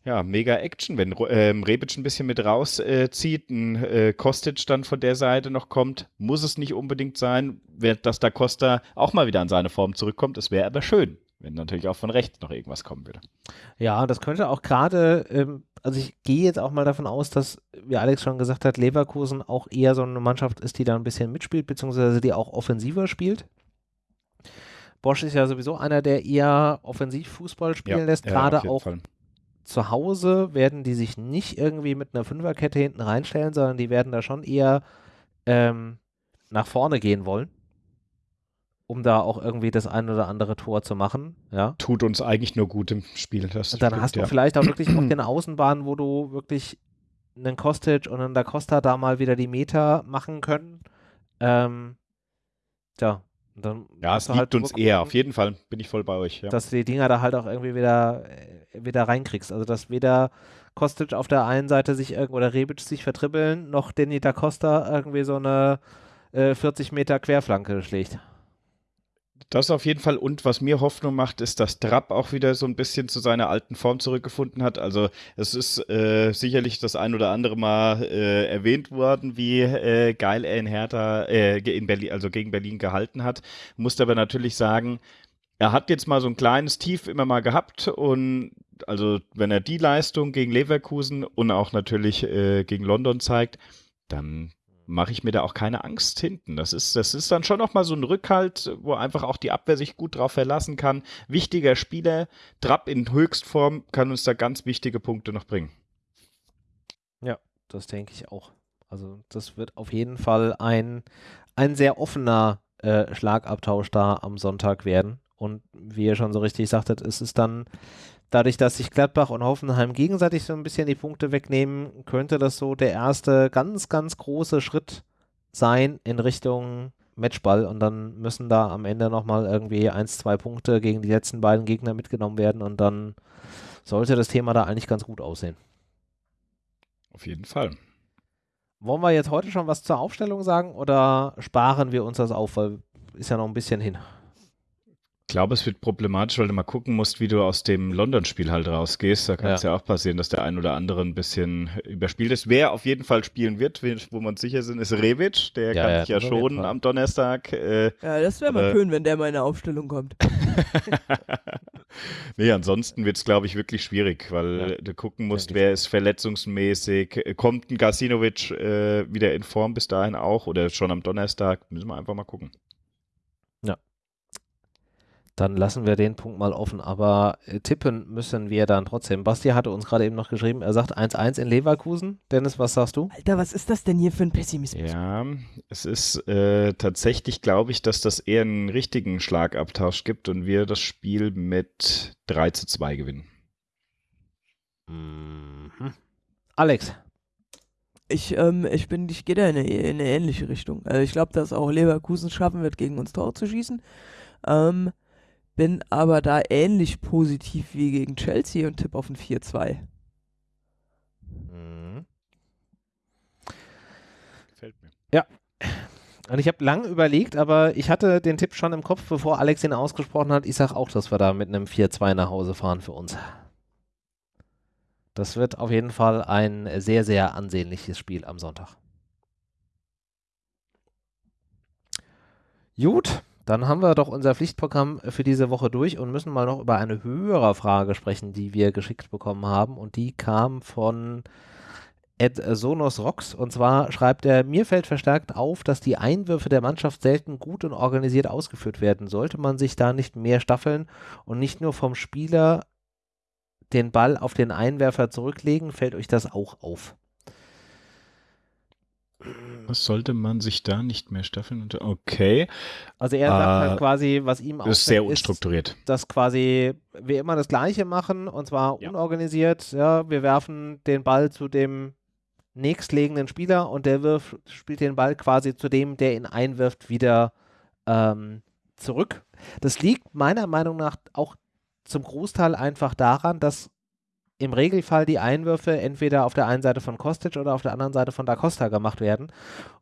ja, mega Action, wenn ähm, Rebic ein bisschen mit rauszieht, äh, ein äh, Kostic dann von der Seite noch kommt, muss es nicht unbedingt sein, dass da Costa auch mal wieder an seine Form zurückkommt. Es wäre aber schön wenn natürlich auch von rechts noch irgendwas kommen würde. Ja, das könnte auch gerade, ähm, also ich gehe jetzt auch mal davon aus, dass, wie Alex schon gesagt hat, Leverkusen auch eher so eine Mannschaft ist, die da ein bisschen mitspielt, beziehungsweise die auch offensiver spielt. Bosch ist ja sowieso einer, der eher offensiv Fußball spielen ja, lässt, gerade auch Fall. zu Hause werden die sich nicht irgendwie mit einer Fünferkette hinten reinstellen, sondern die werden da schon eher ähm, nach vorne gehen wollen um da auch irgendwie das ein oder andere Tor zu machen. Ja. Tut uns eigentlich nur gut im Spiel. Das und dann stimmt, hast du ja. vielleicht auch wirklich auf den Außenbahnen, wo du wirklich einen Kostic und einen Da Costa da mal wieder die Meter machen können. Ähm, tja, dann ja, es liegt halt uns eher, auf jeden Fall bin ich voll bei euch. Ja. Dass du die Dinger da halt auch irgendwie wieder, äh, wieder reinkriegst. Also, dass weder Kostic auf der einen Seite sich irgendwo oder Rebic sich vertribbeln, noch Danny Da Costa irgendwie so eine äh, 40 Meter Querflanke schlägt. Das auf jeden Fall. Und was mir Hoffnung macht, ist, dass Trapp auch wieder so ein bisschen zu seiner alten Form zurückgefunden hat. Also es ist äh, sicherlich das ein oder andere Mal äh, erwähnt worden, wie äh, geil er in Hertha, äh, in Berlin, also gegen Berlin gehalten hat. Musste aber natürlich sagen, er hat jetzt mal so ein kleines Tief immer mal gehabt und also wenn er die Leistung gegen Leverkusen und auch natürlich äh, gegen London zeigt, dann mache ich mir da auch keine Angst hinten. Das ist, das ist dann schon nochmal so ein Rückhalt, wo einfach auch die Abwehr sich gut drauf verlassen kann. Wichtiger Spieler, Trapp in Höchstform kann uns da ganz wichtige Punkte noch bringen. Ja, das denke ich auch. Also das wird auf jeden Fall ein, ein sehr offener äh, Schlagabtausch da am Sonntag werden. Und wie ihr schon so richtig sagtet, ist es dann dadurch, dass sich Gladbach und Hoffenheim gegenseitig so ein bisschen die Punkte wegnehmen, könnte das so der erste ganz, ganz große Schritt sein in Richtung Matchball und dann müssen da am Ende nochmal irgendwie eins, zwei Punkte gegen die letzten beiden Gegner mitgenommen werden und dann sollte das Thema da eigentlich ganz gut aussehen. Auf jeden Fall. Wollen wir jetzt heute schon was zur Aufstellung sagen oder sparen wir uns das auf, weil ist ja noch ein bisschen hin glaube, es wird problematisch, weil du mal gucken musst, wie du aus dem London-Spiel halt rausgehst. Da kann es ja. ja. auch passieren, dass der ein oder andere ein bisschen überspielt ist. Wer auf jeden Fall spielen wird, wo wir uns sicher sind, ist Revic. Der ja, kann ja, sich ja schon am Donnerstag. Äh, ja, das wäre mal schön, wenn der mal in eine Aufstellung kommt. nee, ansonsten wird es, glaube ich, wirklich schwierig, weil du gucken musst, wer ist verletzungsmäßig. Kommt ein Gasinovic äh, wieder in Form bis dahin auch oder schon am Donnerstag? Müssen wir einfach mal gucken dann lassen wir den Punkt mal offen. Aber äh, tippen müssen wir dann trotzdem. Basti hatte uns gerade eben noch geschrieben, er sagt 1-1 in Leverkusen. Dennis, was sagst du? Alter, was ist das denn hier für ein Pessimismus? Ja, es ist äh, tatsächlich, glaube ich, dass das eher einen richtigen Schlagabtausch gibt und wir das Spiel mit 3 zu 2 gewinnen. Mhm. Alex. Ich, ähm, ich bin, ich gehe da in eine, in eine ähnliche Richtung. Also ich glaube, dass auch Leverkusen schaffen wird, gegen uns Tor zu schießen. Ähm, bin aber da ähnlich positiv wie gegen Chelsea und tippe auf ein 4-2. Mhm. Gefällt mir. Ja. Und ich habe lange überlegt, aber ich hatte den Tipp schon im Kopf, bevor Alex ihn ausgesprochen hat. Ich sage auch, dass wir da mit einem 4-2 nach Hause fahren für uns. Das wird auf jeden Fall ein sehr, sehr ansehnliches Spiel am Sonntag. Gut, dann haben wir doch unser Pflichtprogramm für diese Woche durch und müssen mal noch über eine höhere Frage sprechen, die wir geschickt bekommen haben. Und die kam von Ed Sonos Rocks. Und zwar schreibt er, mir fällt verstärkt auf, dass die Einwürfe der Mannschaft selten gut und organisiert ausgeführt werden. Sollte man sich da nicht mehr staffeln und nicht nur vom Spieler den Ball auf den Einwerfer zurücklegen, fällt euch das auch auf. Was sollte man sich da nicht mehr staffeln? Okay. Also er sagt halt äh, halt quasi, was ihm auch ist sehr unstrukturiert. Ist, dass quasi wir immer das Gleiche machen und zwar ja. unorganisiert. Ja, wir werfen den Ball zu dem nächstlegenden Spieler und der wirft, spielt den Ball quasi zu dem, der ihn einwirft, wieder ähm, zurück. Das liegt meiner Meinung nach auch zum Großteil einfach daran, dass im Regelfall die Einwürfe entweder auf der einen Seite von Kostic oder auf der anderen Seite von Da Costa gemacht werden.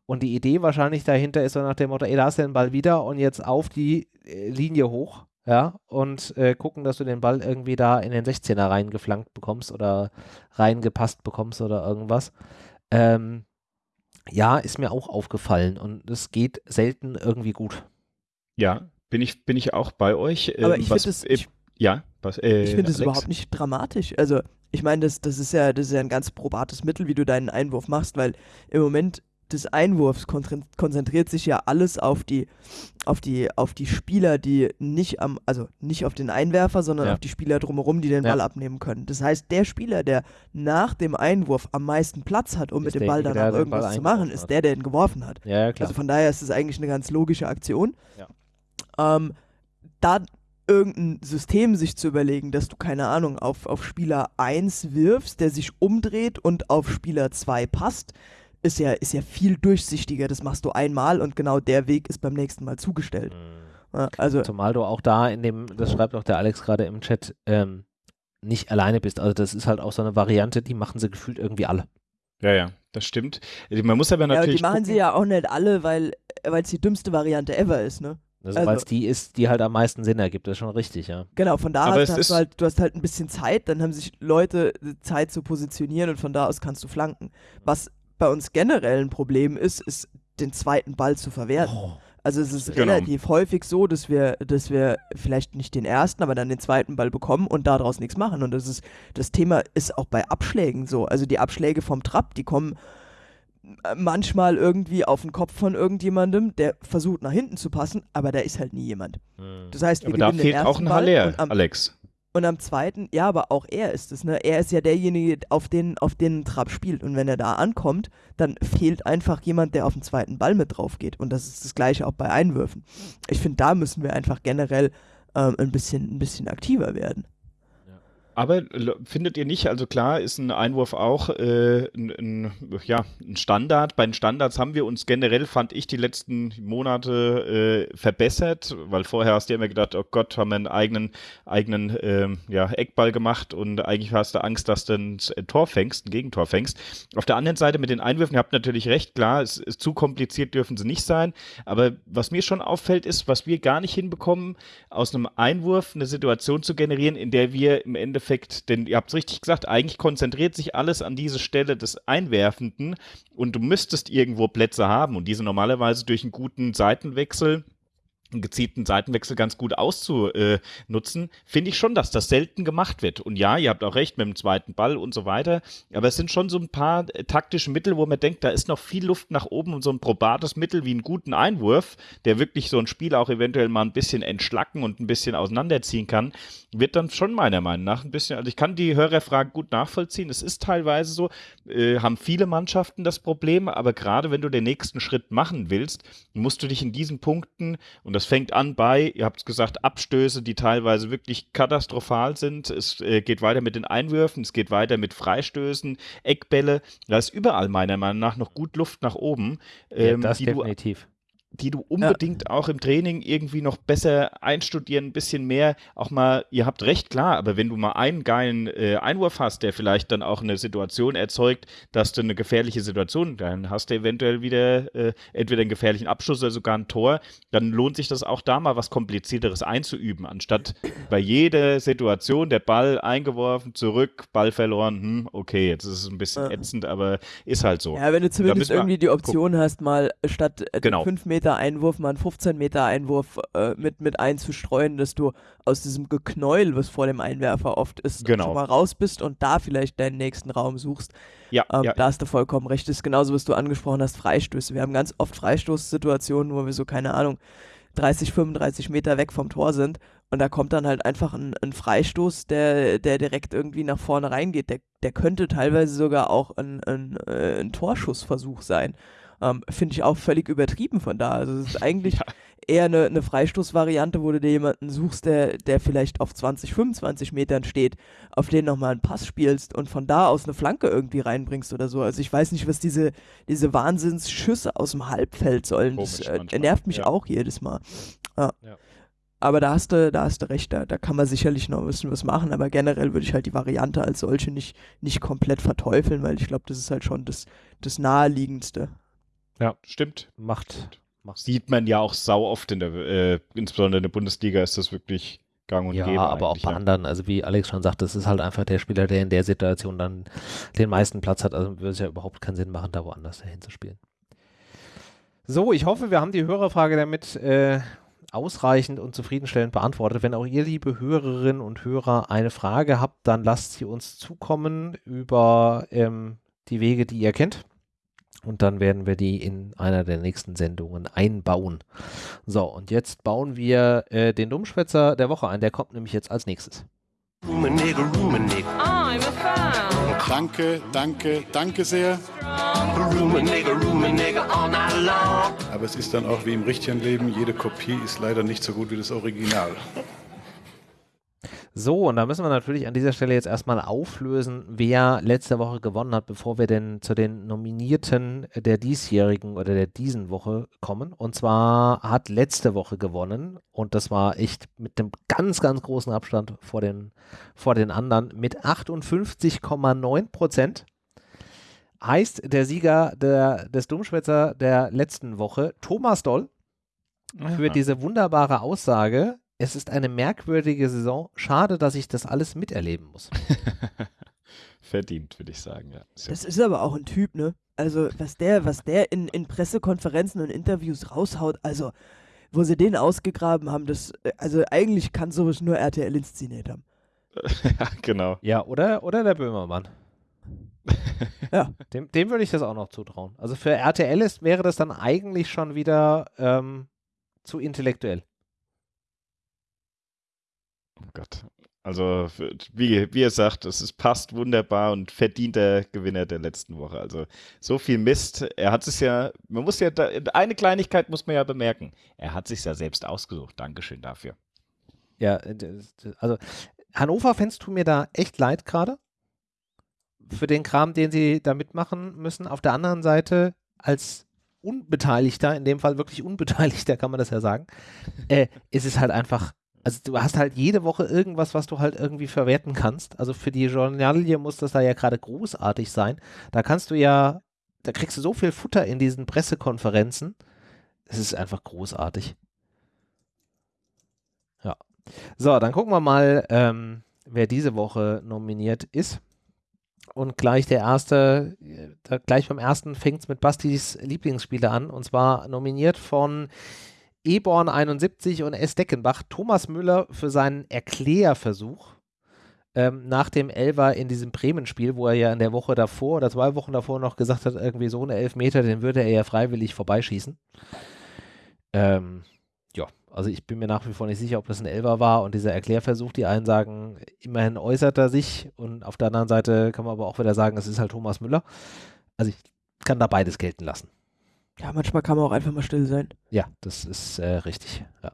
Und die Idee wahrscheinlich dahinter ist so nach dem Motto, ey, da hast du den Ball wieder und jetzt auf die äh, Linie hoch, ja, und äh, gucken, dass du den Ball irgendwie da in den 16er reingeflankt bekommst oder reingepasst bekommst oder irgendwas. Ähm, ja, ist mir auch aufgefallen und es geht selten irgendwie gut. Ja, bin ich, bin ich auch bei euch. Aber ähm, ich finde es, ich, ja, was, äh, ich finde es überhaupt nicht dramatisch. Also, ich meine, das, das, ist ja, das ist ja ein ganz probates Mittel, wie du deinen Einwurf machst, weil im Moment des Einwurfs konzentriert sich ja alles auf die, auf die, auf die Spieler, die nicht am, also nicht auf den Einwerfer, sondern ja. auf die Spieler drumherum, die den ja. Ball abnehmen können. Das heißt, der Spieler, der nach dem Einwurf am meisten Platz hat, um ist mit dem Ball danach irgendwas zu machen, ist der, der ihn geworfen hat. Ja, also von daher ist es eigentlich eine ganz logische Aktion. Ähm, da irgendein System sich zu überlegen, dass du, keine Ahnung, auf, auf Spieler 1 wirfst, der sich umdreht und auf Spieler 2 passt, ist ja, ist ja viel durchsichtiger. Das machst du einmal und genau der Weg ist beim nächsten Mal zugestellt. Mhm. Also, Zumal du auch da in dem, das schreibt auch der Alex gerade im Chat, ähm, nicht alleine bist. Also das ist halt auch so eine Variante, die machen sie gefühlt irgendwie alle. Ja, ja, das stimmt. Man muss aber natürlich. Ja, die machen gucken. sie ja auch nicht alle, weil es die dümmste Variante ever ist, ne? Also, also weil es die ist, die halt am meisten Sinn ergibt, das ist schon richtig, ja. Genau, von da aus hast du halt, du hast halt ein bisschen Zeit, dann haben sich Leute Zeit zu positionieren und von da aus kannst du flanken. Was bei uns generell ein Problem ist, ist den zweiten Ball zu verwerten. Oh. Also es ist genau. relativ häufig so, dass wir, dass wir vielleicht nicht den ersten, aber dann den zweiten Ball bekommen und daraus nichts machen. Und das ist, das Thema ist auch bei Abschlägen so. Also die Abschläge vom Trab, die kommen manchmal irgendwie auf den Kopf von irgendjemandem, der versucht nach hinten zu passen, aber da ist halt nie jemand. Hm. Das heißt, wir aber da fehlt auch ein Haller, Alex. Und am zweiten, ja, aber auch er ist es, ne? Er ist ja derjenige, auf den, auf den Trab spielt. Und wenn er da ankommt, dann fehlt einfach jemand, der auf den zweiten Ball mit drauf geht. Und das ist das Gleiche auch bei Einwürfen. Ich finde, da müssen wir einfach generell ähm, ein, bisschen, ein bisschen aktiver werden. Aber findet ihr nicht, also klar ist ein Einwurf auch äh, ein, ein, ja, ein Standard. Bei den Standards haben wir uns generell, fand ich, die letzten Monate äh, verbessert, weil vorher hast du immer gedacht, oh Gott, haben wir einen eigenen, eigenen äh, ja, Eckball gemacht und eigentlich hast du Angst, dass du ein Tor fängst, ein Gegentor fängst. Auf der anderen Seite mit den Einwürfen, ihr habt natürlich recht, klar, es ist zu kompliziert dürfen sie nicht sein. Aber was mir schon auffällt, ist, was wir gar nicht hinbekommen, aus einem Einwurf eine Situation zu generieren, in der wir im Endeffekt Endeffekt, denn ihr habt es richtig gesagt, eigentlich konzentriert sich alles an diese Stelle des Einwerfenden und du müsstest irgendwo Plätze haben und diese normalerweise durch einen guten Seitenwechsel gezielten Seitenwechsel ganz gut auszunutzen, finde ich schon, dass das selten gemacht wird. Und ja, ihr habt auch recht mit dem zweiten Ball und so weiter, aber es sind schon so ein paar äh, taktische Mittel, wo man denkt, da ist noch viel Luft nach oben und so ein probates Mittel wie einen guten Einwurf, der wirklich so ein Spiel auch eventuell mal ein bisschen entschlacken und ein bisschen auseinanderziehen kann, wird dann schon meiner Meinung nach ein bisschen, also ich kann die Hörerfrage gut nachvollziehen, es ist teilweise so, äh, haben viele Mannschaften das Problem, aber gerade wenn du den nächsten Schritt machen willst, musst du dich in diesen Punkten und das fängt an bei, ihr habt es gesagt, Abstöße, die teilweise wirklich katastrophal sind. Es äh, geht weiter mit den Einwürfen, es geht weiter mit Freistößen, Eckbälle. Da ist überall meiner Meinung nach noch gut Luft nach oben. Ähm, ja, das definitiv. Die du unbedingt ja. auch im Training irgendwie noch besser einstudieren, ein bisschen mehr, auch mal, ihr habt recht, klar, aber wenn du mal einen geilen äh, Einwurf hast, der vielleicht dann auch eine Situation erzeugt, dass du eine gefährliche Situation, dann hast du eventuell wieder äh, entweder einen gefährlichen Abschluss oder sogar ein Tor, dann lohnt sich das auch da mal was komplizierteres einzuüben, anstatt bei jeder Situation der Ball eingeworfen, zurück, Ball verloren, hm, okay, jetzt ist es ein bisschen ätzend, aber ist halt so. Ja, wenn du zumindest irgendwie die Option gucken. hast, mal statt äh, genau. 5 Meter Meter Einwurf mal einen 15 Meter Einwurf äh, mit, mit einzustreuen, dass du aus diesem Geknäuel, was vor dem Einwerfer oft ist, genau. schon mal raus bist und da vielleicht deinen nächsten Raum suchst. Ja, ähm, ja. Da hast du vollkommen recht. Das ist genauso, was du angesprochen hast, Freistöße. Wir haben ganz oft Freistoßsituationen, wo wir so, keine Ahnung, 30, 35 Meter weg vom Tor sind und da kommt dann halt einfach ein, ein, Freistoß, der, der direkt irgendwie nach vorne reingeht. Der, der könnte teilweise sogar auch ein, ein, äh, ein Torschussversuch sein. Ähm, Finde ich auch völlig übertrieben von da. Also es ist eigentlich ja. eher eine, eine Freistoßvariante, wo du dir jemanden suchst, der, der vielleicht auf 20, 25 Metern steht, auf den nochmal einen Pass spielst und von da aus eine Flanke irgendwie reinbringst oder so. Also ich weiß nicht, was diese, diese Wahnsinnsschüsse aus dem Halbfeld sollen. Komisch, das äh, nervt mich ja. auch jedes Mal. Ja. Aber da hast du, da hast du recht, da, da kann man sicherlich noch ein bisschen was machen, aber generell würde ich halt die Variante als solche nicht, nicht komplett verteufeln, weil ich glaube, das ist halt schon das, das Naheliegendste. Ja, stimmt. Macht. Macht. Sieht man ja auch sau oft in der, äh, insbesondere in der Bundesliga ist das wirklich gang und ja, gäbe. Ja, aber auch bei ja. anderen. Also wie Alex schon sagt, das ist halt einfach der Spieler, der in der Situation dann den meisten Platz hat. Also würde es ja überhaupt keinen Sinn machen, da woanders dahin zu spielen. So, ich hoffe, wir haben die Hörerfrage damit äh, ausreichend und zufriedenstellend beantwortet. Wenn auch ihr, liebe Hörerinnen und Hörer, eine Frage habt, dann lasst sie uns zukommen über ähm, die Wege, die ihr kennt und dann werden wir die in einer der nächsten Sendungen einbauen. So, und jetzt bauen wir äh, den Dummschwätzer der Woche ein. Der kommt nämlich jetzt als nächstes. Danke, danke, danke sehr. Aber es ist dann auch wie im richtigen Leben, jede Kopie ist leider nicht so gut wie das Original. So, und da müssen wir natürlich an dieser Stelle jetzt erstmal auflösen, wer letzte Woche gewonnen hat, bevor wir denn zu den Nominierten der diesjährigen oder der diesen Woche kommen. Und zwar hat letzte Woche gewonnen und das war echt mit einem ganz, ganz großen Abstand vor den, vor den anderen mit 58,9 Prozent. Heißt der Sieger der, des Dummschwätzer der letzten Woche, Thomas Doll, für diese wunderbare Aussage, es ist eine merkwürdige Saison. Schade, dass ich das alles miterleben muss. Verdient, würde ich sagen, ja. Sehr das ist aber auch ein Typ, ne? Also, was der, was der in, in Pressekonferenzen und Interviews raushaut, also, wo sie den ausgegraben haben, das, also eigentlich kann sowas nur RTL inszeniert haben. ja, genau. Ja, oder, oder der Böhmermann. ja. Dem, dem würde ich das auch noch zutrauen. Also für RTL ist, wäre das dann eigentlich schon wieder ähm, zu intellektuell. Oh Gott. Also, wie, wie er sagt, es ist, passt wunderbar und verdienter Gewinner der letzten Woche. Also, so viel Mist. Er hat es ja, man muss ja, da, eine Kleinigkeit muss man ja bemerken. Er hat sich ja selbst ausgesucht. Dankeschön dafür. Ja, also, Hannover-Fans tun mir da echt leid gerade. Für den Kram, den sie da mitmachen müssen. Auf der anderen Seite, als Unbeteiligter, in dem Fall wirklich Unbeteiligter, kann man das ja sagen, äh, ist es halt einfach also du hast halt jede Woche irgendwas, was du halt irgendwie verwerten kannst. Also für die Journalie muss das da ja gerade großartig sein. Da kannst du ja, da kriegst du so viel Futter in diesen Pressekonferenzen. Es ist einfach großartig. Ja. So, dann gucken wir mal, ähm, wer diese Woche nominiert ist. Und gleich der erste, da gleich beim ersten fängt es mit Bastis Lieblingsspiele an. Und zwar nominiert von Eborn 71 und S. Deckenbach Thomas Müller für seinen Erklärversuch ähm, nach dem Elfer in diesem Bremen-Spiel, wo er ja in der Woche davor oder zwei Wochen davor noch gesagt hat, irgendwie so eine Elfmeter, den würde er ja freiwillig vorbeischießen. Ähm, ja, also ich bin mir nach wie vor nicht sicher, ob das ein Elfer war und dieser Erklärversuch, die einen sagen, immerhin äußert er sich und auf der anderen Seite kann man aber auch wieder sagen, es ist halt Thomas Müller. Also ich kann da beides gelten lassen. Ja, manchmal kann man auch einfach mal still sein. Ja, das ist äh, richtig. Ja.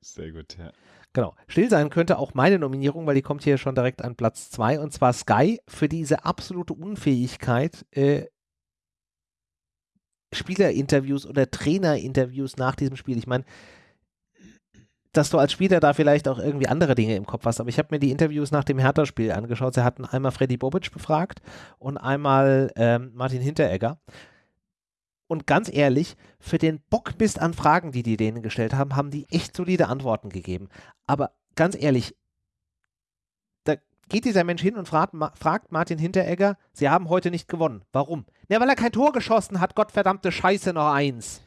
Sehr gut, ja. Genau. Still sein könnte auch meine Nominierung, weil die kommt hier schon direkt an Platz 2 und zwar Sky für diese absolute Unfähigkeit, äh, Spielerinterviews oder Trainerinterviews nach diesem Spiel. Ich meine, dass du als Spieler da vielleicht auch irgendwie andere Dinge im Kopf hast. Aber ich habe mir die Interviews nach dem Hertha-Spiel angeschaut. Sie hatten einmal Freddy Bobic befragt und einmal ähm, Martin Hinteregger. Und ganz ehrlich, für den Bockmist an Fragen, die die denen gestellt haben, haben die echt solide Antworten gegeben. Aber ganz ehrlich, da geht dieser Mensch hin und fragt, fragt Martin Hinteregger, sie haben heute nicht gewonnen. Warum? Ja, weil er kein Tor geschossen hat, Gottverdammte Scheiße, noch eins.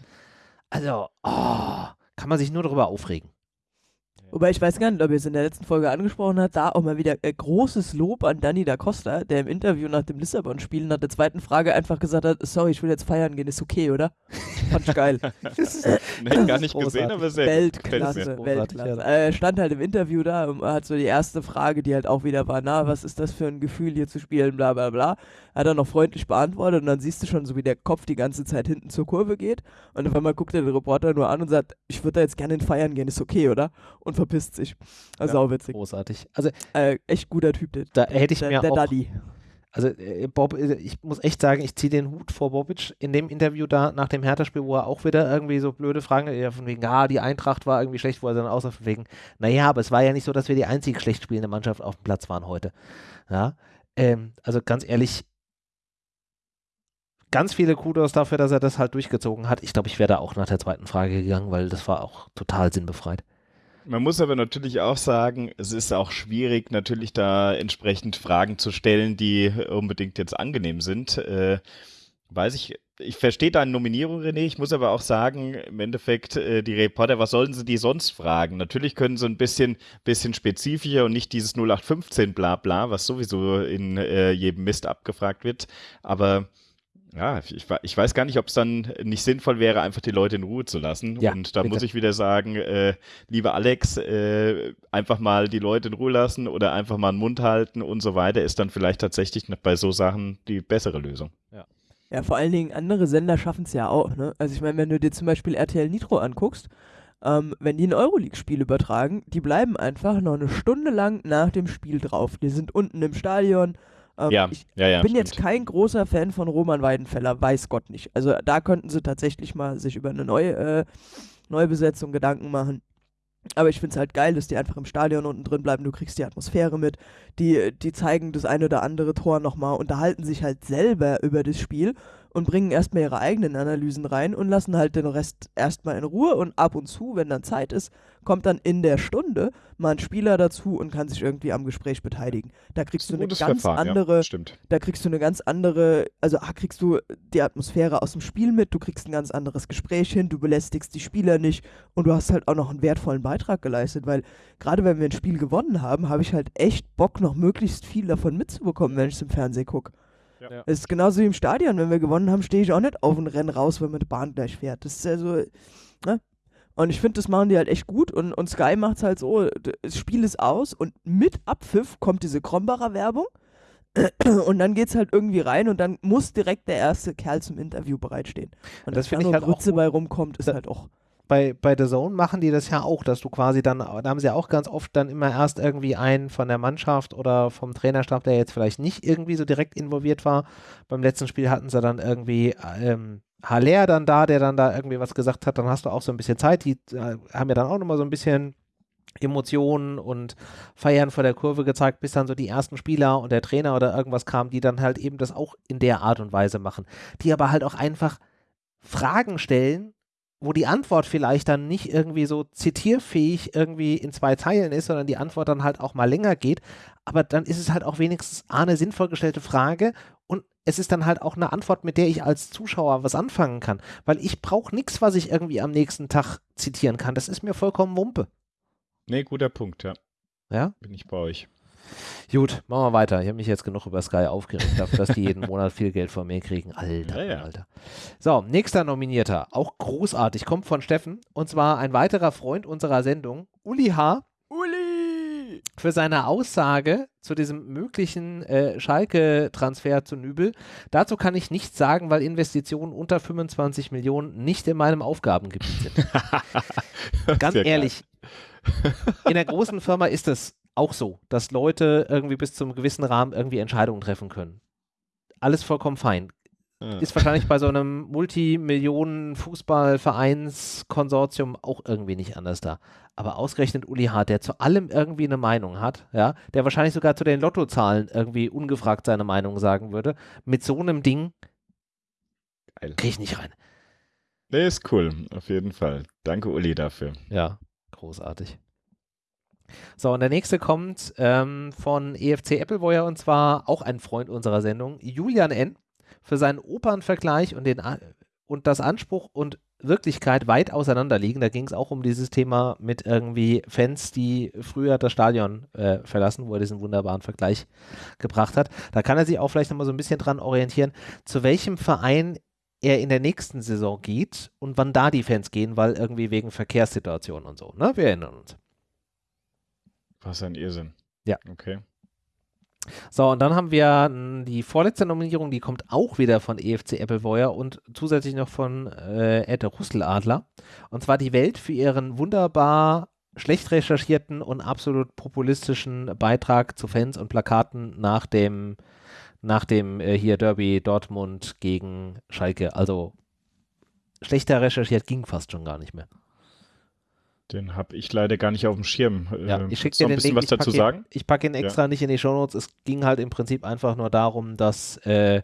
Also, oh, kann man sich nur darüber aufregen. Wobei ich weiß gar nicht, ob ihr es in der letzten Folge angesprochen habt, da auch mal wieder äh, großes Lob an Danny da Costa, der im Interview nach dem Lissabon-Spiel nach der zweiten Frage einfach gesagt hat, sorry, ich will jetzt feiern gehen, ist okay, oder? Fand ich geil. nee, gar nicht gesehen, aber sehr Weltklasse, Weltklasse. Ja. Er stand halt im Interview da und hat so die erste Frage, die halt auch wieder war, na, was ist das für ein Gefühl hier zu spielen, bla bla bla. Hat er noch freundlich beantwortet und dann siehst du schon so, wie der Kopf die ganze Zeit hinten zur Kurve geht und auf einmal guckt er den Reporter nur an und sagt, ich würde da jetzt gerne feiern gehen, ist okay, oder? Und verpisst sich. Also ja, auch witzig. Großartig. Also äh, echt guter Typ. Der, da hätte ich der, mir der auch. Daddy. Also äh, Bob, äh, ich muss echt sagen, ich ziehe den Hut vor Bobic in dem Interview da nach dem Hertha-Spiel, wo er auch wieder irgendwie so blöde Fragen, ja, von wegen, ah, die Eintracht war irgendwie schlecht, wo er dann außer von wegen, naja, aber es war ja nicht so, dass wir die einzig schlecht spielende Mannschaft auf dem Platz waren heute. Ja, ähm, also ganz ehrlich, ganz viele Kudos dafür, dass er das halt durchgezogen hat. Ich glaube, ich wäre da auch nach der zweiten Frage gegangen, weil das war auch total sinnbefreit. Man muss aber natürlich auch sagen, es ist auch schwierig, natürlich da entsprechend Fragen zu stellen, die unbedingt jetzt angenehm sind. Äh, weiß ich, ich verstehe deine Nominierung, René. Ich muss aber auch sagen, im Endeffekt, äh, die Reporter, was sollen sie die sonst fragen? Natürlich können sie ein bisschen, bisschen spezifischer und nicht dieses 0815 bla bla, was sowieso in äh, jedem Mist abgefragt wird. Aber ja, ich, ich, weiß gar nicht, ob es dann nicht sinnvoll wäre, einfach die Leute in Ruhe zu lassen. Ja, und da bitte. muss ich wieder sagen, äh, lieber Alex, äh, einfach mal die Leute in Ruhe lassen oder einfach mal den Mund halten und so weiter, ist dann vielleicht tatsächlich bei so Sachen die bessere Lösung. Ja. Ja, vor allen Dingen andere Sender schaffen es ja auch. Ne? Also ich meine, wenn du dir zum Beispiel RTL Nitro anguckst, ähm, wenn die ein Euroleague-Spiel übertragen, die bleiben einfach noch eine Stunde lang nach dem Spiel drauf. Die sind unten im Stadion, ähm, ja, ich ja, ja, bin stimmt. jetzt kein großer Fan von Roman Weidenfeller, weiß Gott nicht. Also da könnten sie tatsächlich mal sich über eine neue äh, Neubesetzung Gedanken machen. Aber ich finde es halt geil, dass die einfach im Stadion unten drin bleiben. Du kriegst die Atmosphäre mit. Die, die zeigen das eine oder andere Tor nochmal, unterhalten sich halt selber über das Spiel und bringen erstmal ihre eigenen Analysen rein und lassen halt den Rest erstmal in Ruhe und ab und zu, wenn dann Zeit ist, kommt dann in der Stunde mal ein Spieler dazu und kann sich irgendwie am Gespräch beteiligen. Da kriegst du eine ganz Verfahren, andere, ja, stimmt. da kriegst du eine ganz andere, also ah, kriegst du die Atmosphäre aus dem Spiel mit, du kriegst ein ganz anderes Gespräch hin, du belästigst die Spieler nicht und du hast halt auch noch einen wertvollen Beitrag geleistet, weil gerade wenn wir ein Spiel gewonnen haben, habe ich halt echt Bock, noch möglichst viel davon mitzubekommen, wenn ich es im Fernsehen gucke. Ja. Es ist genauso wie im Stadion. Wenn wir gewonnen haben, stehe ich auch nicht auf und renne raus, wenn man die Bahn gleich fährt. Das ist ja so. Ne? Und ich finde, das machen die halt echt gut. Und, und Sky macht es halt so: das Spiel ist aus und mit Abpfiff kommt diese Krombacher Werbung. Und dann geht es halt irgendwie rein und dann muss direkt der erste Kerl zum Interview bereitstehen. Und das finde ich halt Grütze bei rumkommt, ist halt auch bei, bei The Zone machen die das ja auch, dass du quasi dann, da haben sie ja auch ganz oft dann immer erst irgendwie einen von der Mannschaft oder vom Trainerstab, der jetzt vielleicht nicht irgendwie so direkt involviert war. Beim letzten Spiel hatten sie dann irgendwie ähm, Haller dann da, der dann da irgendwie was gesagt hat, dann hast du auch so ein bisschen Zeit. Die äh, haben ja dann auch nochmal so ein bisschen Emotionen und Feiern vor der Kurve gezeigt, bis dann so die ersten Spieler und der Trainer oder irgendwas kamen, die dann halt eben das auch in der Art und Weise machen. Die aber halt auch einfach Fragen stellen, wo die Antwort vielleicht dann nicht irgendwie so zitierfähig irgendwie in zwei Zeilen ist, sondern die Antwort dann halt auch mal länger geht. Aber dann ist es halt auch wenigstens eine sinnvoll gestellte Frage und es ist dann halt auch eine Antwort, mit der ich als Zuschauer was anfangen kann. Weil ich brauche nichts, was ich irgendwie am nächsten Tag zitieren kann. Das ist mir vollkommen Wumpe. Nee, guter Punkt, ja. Ja? Bin ich bei euch. Gut, machen wir weiter. Ich habe mich jetzt genug über Sky aufgeregt, dafür, dass die jeden Monat viel Geld von mir kriegen. Alter, ja, ja. Alter. So, nächster Nominierter, auch großartig, kommt von Steffen. Und zwar ein weiterer Freund unserer Sendung, Uli H. Uli! Für seine Aussage zu diesem möglichen äh, Schalke-Transfer zu Nübel. Dazu kann ich nichts sagen, weil Investitionen unter 25 Millionen nicht in meinem Aufgabengebiet sind. Ganz ehrlich, in der großen Firma ist es auch so, dass Leute irgendwie bis zum gewissen Rahmen irgendwie Entscheidungen treffen können. Alles vollkommen fein. ist wahrscheinlich bei so einem Multimillionen-Fußballvereinskonsortium auch irgendwie nicht anders da. Aber ausgerechnet Uli Hart, der zu allem irgendwie eine Meinung hat, ja, der wahrscheinlich sogar zu den Lottozahlen irgendwie ungefragt seine Meinung sagen würde, mit so einem Ding kriege ich nicht rein. Nee, ist cool, auf jeden Fall. Danke, Uli, dafür. Ja, großartig. So, und der nächste kommt ähm, von EFC Appleboyer und zwar auch ein Freund unserer Sendung, Julian N. für seinen Opernvergleich und, den, und das Anspruch und Wirklichkeit weit auseinander liegen. Da ging es auch um dieses Thema mit irgendwie Fans, die früher das Stadion äh, verlassen, wo er diesen wunderbaren Vergleich gebracht hat. Da kann er sich auch vielleicht nochmal so ein bisschen dran orientieren, zu welchem Verein er in der nächsten Saison geht und wann da die Fans gehen, weil irgendwie wegen Verkehrssituationen und so. Ne? Wir erinnern uns. Was ein Irrsinn. Ja. Okay. So, und dann haben wir die vorletzte Nominierung, die kommt auch wieder von EFC Appleboyer und zusätzlich noch von äh, Ed Russeladler. Und zwar die Welt für ihren wunderbar schlecht recherchierten und absolut populistischen Beitrag zu Fans und Plakaten nach dem, nach dem äh, hier Derby Dortmund gegen Schalke. Also schlechter recherchiert ging fast schon gar nicht mehr. Den habe ich leider gar nicht auf dem Schirm. Ja, äh, ich schicke dir ein bisschen Link. was dazu ihn, sagen. Ich packe ihn extra ja. nicht in die Shownotes. Es ging halt im Prinzip einfach nur darum, dass äh,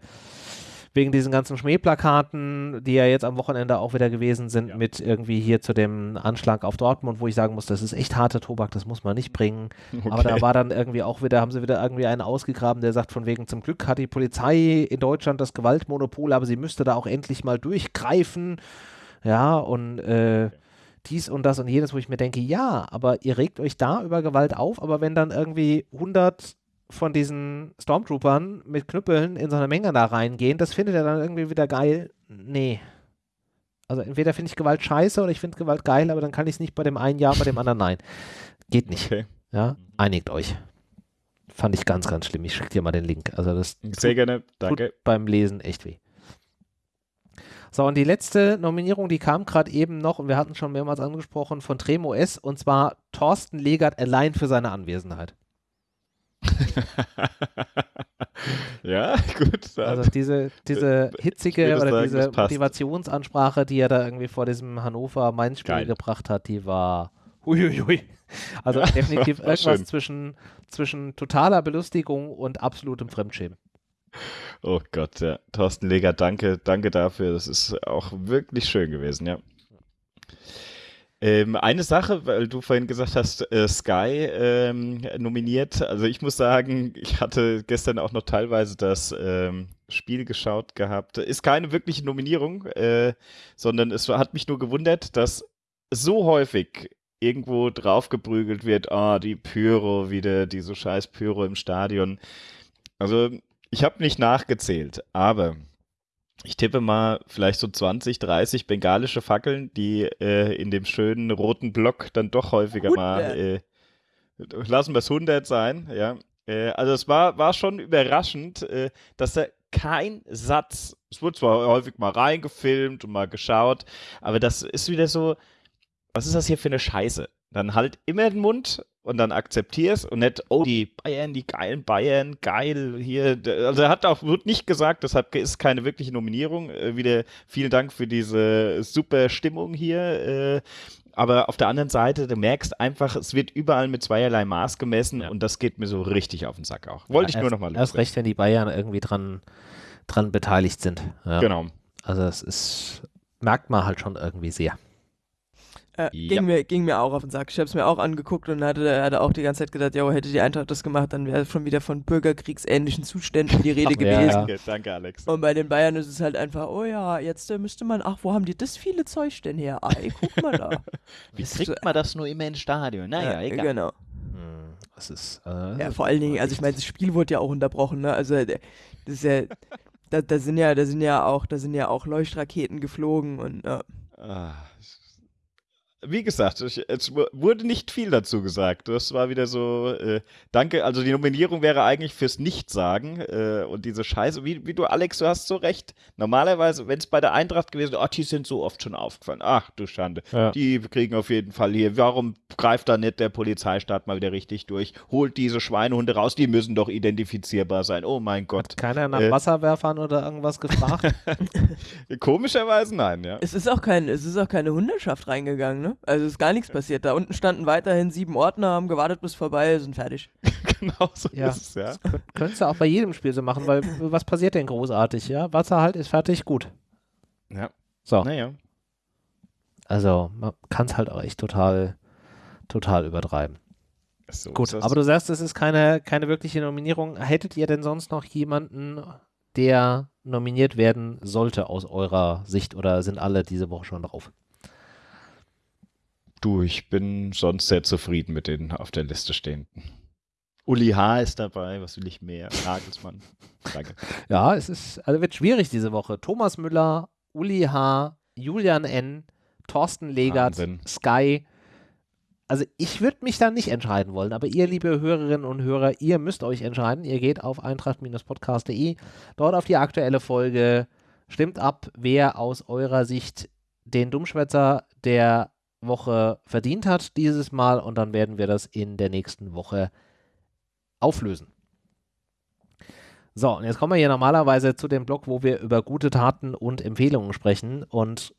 wegen diesen ganzen Schmähplakaten, die ja jetzt am Wochenende auch wieder gewesen sind, ja. mit irgendwie hier zu dem Anschlag auf Dortmund, wo ich sagen muss, das ist echt harter Tobak, das muss man nicht bringen. Okay. Aber da war dann irgendwie auch wieder, haben sie wieder irgendwie einen ausgegraben, der sagt, von wegen zum Glück hat die Polizei in Deutschland das Gewaltmonopol, aber sie müsste da auch endlich mal durchgreifen. Ja, und äh, dies und das und jenes, wo ich mir denke, ja, aber ihr regt euch da über Gewalt auf, aber wenn dann irgendwie 100 von diesen Stormtroopern mit Knüppeln in so eine Menge da reingehen, das findet er dann irgendwie wieder geil. Nee. Also entweder finde ich Gewalt scheiße oder ich finde Gewalt geil, aber dann kann ich es nicht bei dem einen ja, bei dem anderen nein. Geht nicht. Okay. Ja, einigt euch. Fand ich ganz, ganz schlimm. Ich schicke dir mal den Link. Also das Sehr gerne, danke. beim Lesen echt weh. So, und die letzte Nominierung, die kam gerade eben noch, und wir hatten schon mehrmals angesprochen, von Tremo S, und zwar Thorsten Legert allein für seine Anwesenheit. ja, gut. Also diese, diese hitzige oder sagen, diese Motivationsansprache, die er da irgendwie vor diesem Hannover-Mainz-Spiel gebracht hat, die war huiuiui. Also definitiv irgendwas zwischen, zwischen totaler Belustigung und absolutem Fremdschämen. Oh Gott, ja. Thorsten Leger, danke, danke dafür. Das ist auch wirklich schön gewesen, ja. Ähm, eine Sache, weil du vorhin gesagt hast, äh, Sky ähm, nominiert. Also ich muss sagen, ich hatte gestern auch noch teilweise das ähm, Spiel geschaut gehabt. Ist keine wirkliche Nominierung, äh, sondern es hat mich nur gewundert, dass so häufig irgendwo draufgeprügelt wird, ah, oh, die Pyro wieder, diese scheiß Pyro im Stadion. Also ich habe nicht nachgezählt, aber ich tippe mal vielleicht so 20, 30 bengalische Fackeln, die äh, in dem schönen roten Block dann doch häufiger 100. mal, äh, lassen wir es 100 sein, ja. Äh, also es war, war schon überraschend, äh, dass da kein Satz, es wurde zwar häufig mal reingefilmt und mal geschaut, aber das ist wieder so, was ist das hier für eine Scheiße? Dann halt immer den Mund und dann akzeptierst und nicht, oh, die Bayern, die geilen Bayern, geil, hier. Also er hat auch, wird nicht gesagt, deshalb ist keine wirkliche Nominierung. Äh, wieder vielen Dank für diese super Stimmung hier. Äh, aber auf der anderen Seite, du merkst einfach, es wird überall mit zweierlei Maß gemessen ja. und das geht mir so richtig auf den Sack auch. Wollte ja, ich nur nochmal Erst recht, wenn die Bayern irgendwie dran, dran beteiligt sind. Ja. Genau. Also es ist, merkt man halt schon irgendwie sehr. Äh, ja. ging, mir, ging mir auch auf den Sack. Ich habe es mir auch angeguckt und hatte, hatte auch die ganze Zeit gedacht, ja, hätte die Eintracht das gemacht, dann wäre schon wieder von bürgerkriegsähnlichen Zuständen die Rede ach, gewesen. Ja. Danke, Alex. Und bei den Bayern ist es halt einfach, oh ja, jetzt äh, müsste man, ach, wo haben die das viele Zeug denn her? Ah, ey, guck mal da. Wie kriegt man das nur immer ins Stadion? Naja, ja, egal. Genau. Hm, das ist, äh, ja, vor allen Dingen, also ich meine, das Spiel wurde ja auch unterbrochen, ne? Also das ist ja, da, da sind ja, da sind ja auch, da sind ja auch Leuchtraketen geflogen und äh. ah, wie gesagt, ich, es wurde nicht viel dazu gesagt. Das war wieder so, äh, danke, also die Nominierung wäre eigentlich fürs Nichtsagen äh, und diese Scheiße, wie, wie du, Alex, du hast so recht. Normalerweise, wenn es bei der Eintracht gewesen wäre, ach, die sind so oft schon aufgefallen. Ach, du Schande. Ja. Die kriegen auf jeden Fall hier. Warum greift da nicht der Polizeistaat mal wieder richtig durch? Holt diese Schweinehunde raus, die müssen doch identifizierbar sein. Oh mein Gott. Hat keiner nach äh, Wasserwerfern oder irgendwas gefragt? Komischerweise nein, ja. Es ist auch, kein, es ist auch keine Hundeschaft reingegangen, ne? Also ist gar nichts passiert. Da unten standen weiterhin sieben Ordner, haben gewartet bis vorbei, sind fertig. genau so ja. ist es, ja. Das könntest du auch bei jedem Spiel so machen, weil was passiert denn großartig, ja? Wasser halt ist fertig, gut. Ja. So. Naja. Also, man kann es halt auch echt total, total übertreiben. So Gut, aber du sagst, es ist keine, keine wirkliche Nominierung. Hättet ihr denn sonst noch jemanden, der nominiert werden sollte aus eurer Sicht oder sind alle diese Woche schon drauf? Du, ich bin sonst sehr zufrieden mit den auf der Liste stehenden. Uli H. ist dabei, was will ich mehr? Nagelsmann. Danke. Ja, es ist, also wird schwierig diese Woche. Thomas Müller, Uli H., Julian N., Thorsten Legert, Wahnsinn. Sky. Also ich würde mich da nicht entscheiden wollen, aber ihr, liebe Hörerinnen und Hörer, ihr müsst euch entscheiden. Ihr geht auf eintracht-podcast.de, dort auf die aktuelle Folge, stimmt ab, wer aus eurer Sicht den Dummschwätzer der Woche verdient hat dieses Mal und dann werden wir das in der nächsten Woche auflösen. So, und jetzt kommen wir hier normalerweise zu dem Blog, wo wir über gute Taten und Empfehlungen sprechen und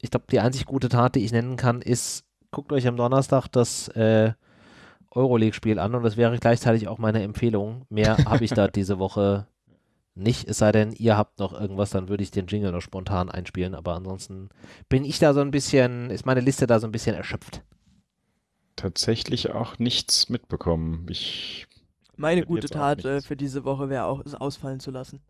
ich glaube, die einzig gute Tat, die ich nennen kann, ist, guckt euch am Donnerstag das äh, Euroleague-Spiel an und das wäre gleichzeitig auch meine Empfehlung. Mehr habe ich da diese Woche nicht, es sei denn, ihr habt noch irgendwas, dann würde ich den Jingle noch spontan einspielen, aber ansonsten bin ich da so ein bisschen, ist meine Liste da so ein bisschen erschöpft. Tatsächlich auch nichts mitbekommen. Ich meine gute Tat äh, für diese Woche wäre auch, es ausfallen zu lassen.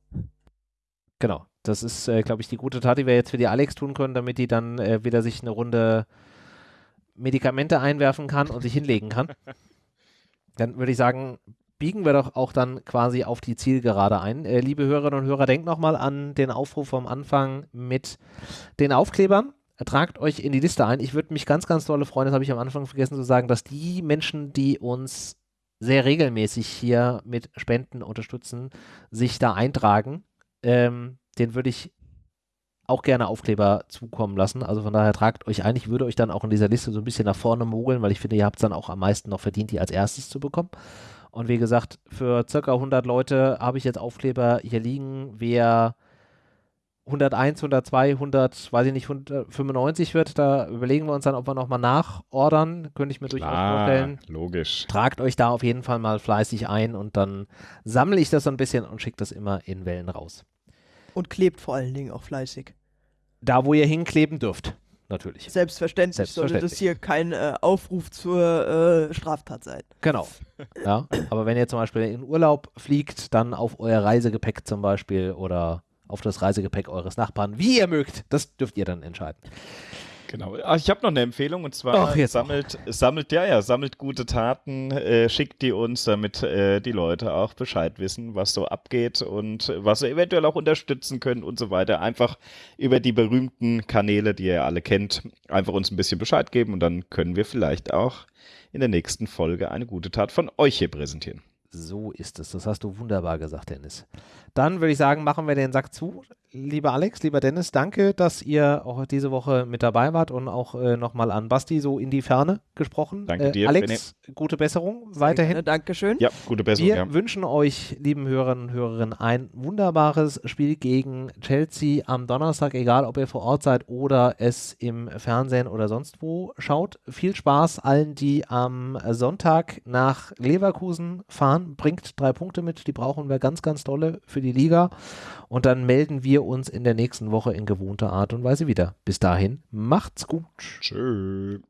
Genau, das ist, äh, glaube ich, die gute Tat, die wir jetzt für die Alex tun können, damit die dann äh, wieder sich eine Runde Medikamente einwerfen kann und sich hinlegen kann. Dann würde ich sagen, biegen wir doch auch dann quasi auf die Zielgerade ein. Äh, liebe Hörerinnen und Hörer, denkt nochmal an den Aufruf vom Anfang mit den Aufklebern. Tragt euch in die Liste ein. Ich würde mich ganz, ganz dolle freuen, das habe ich am Anfang vergessen zu sagen, dass die Menschen, die uns sehr regelmäßig hier mit Spenden unterstützen, sich da eintragen. Ähm, den würde ich auch gerne Aufkleber zukommen lassen. Also von daher tragt euch ein. Ich würde euch dann auch in dieser Liste so ein bisschen nach vorne mogeln, weil ich finde, ihr habt es dann auch am meisten noch verdient, die als erstes zu bekommen. Und wie gesagt, für circa 100 Leute habe ich jetzt Aufkleber hier liegen. Wer 101, 102, 100, weiß ich nicht, 195 wird, da überlegen wir uns dann, ob wir nochmal nachordern. Könnte ich mir Klar, durchaus vorstellen. Logisch. Tragt euch da auf jeden Fall mal fleißig ein und dann sammle ich das so ein bisschen und schicke das immer in Wellen raus. Und klebt vor allen Dingen auch fleißig. Da, wo ihr hinkleben dürft natürlich. Selbstverständlich, Selbstverständlich. sollte das hier kein äh, Aufruf zur äh, Straftat sein. Genau. Ja, aber wenn ihr zum Beispiel in Urlaub fliegt, dann auf euer Reisegepäck zum Beispiel oder auf das Reisegepäck eures Nachbarn, wie ihr mögt, das dürft ihr dann entscheiden. Genau. Ach, ich habe noch eine Empfehlung und zwar Ach, sammelt, sammelt, ja, ja, sammelt gute Taten, äh, schickt die uns, damit äh, die Leute auch Bescheid wissen, was so abgeht und was sie eventuell auch unterstützen können und so weiter. Einfach über die berühmten Kanäle, die ihr alle kennt, einfach uns ein bisschen Bescheid geben und dann können wir vielleicht auch in der nächsten Folge eine gute Tat von euch hier präsentieren. So ist es. Das hast du wunderbar gesagt, Dennis. Dann würde ich sagen, machen wir den Sack zu lieber Alex, lieber Dennis, danke, dass ihr auch diese Woche mit dabei wart und auch äh, nochmal an Basti so in die Ferne gesprochen. Danke äh, dir. Alex, Benny. gute Besserung weiterhin. Danke, Dankeschön. Ja, gute Besserung. Wir ja. wünschen euch, lieben Hörerinnen und Hörerinnen, ein wunderbares Spiel gegen Chelsea am Donnerstag, egal ob ihr vor Ort seid oder es im Fernsehen oder sonst wo schaut. Viel Spaß allen, die am Sonntag nach Leverkusen fahren. Bringt drei Punkte mit, die brauchen wir ganz, ganz dolle für die Liga. Und dann melden uns in der nächsten Woche in gewohnter Art und Weise wieder. Bis dahin, macht's gut. Tschüss.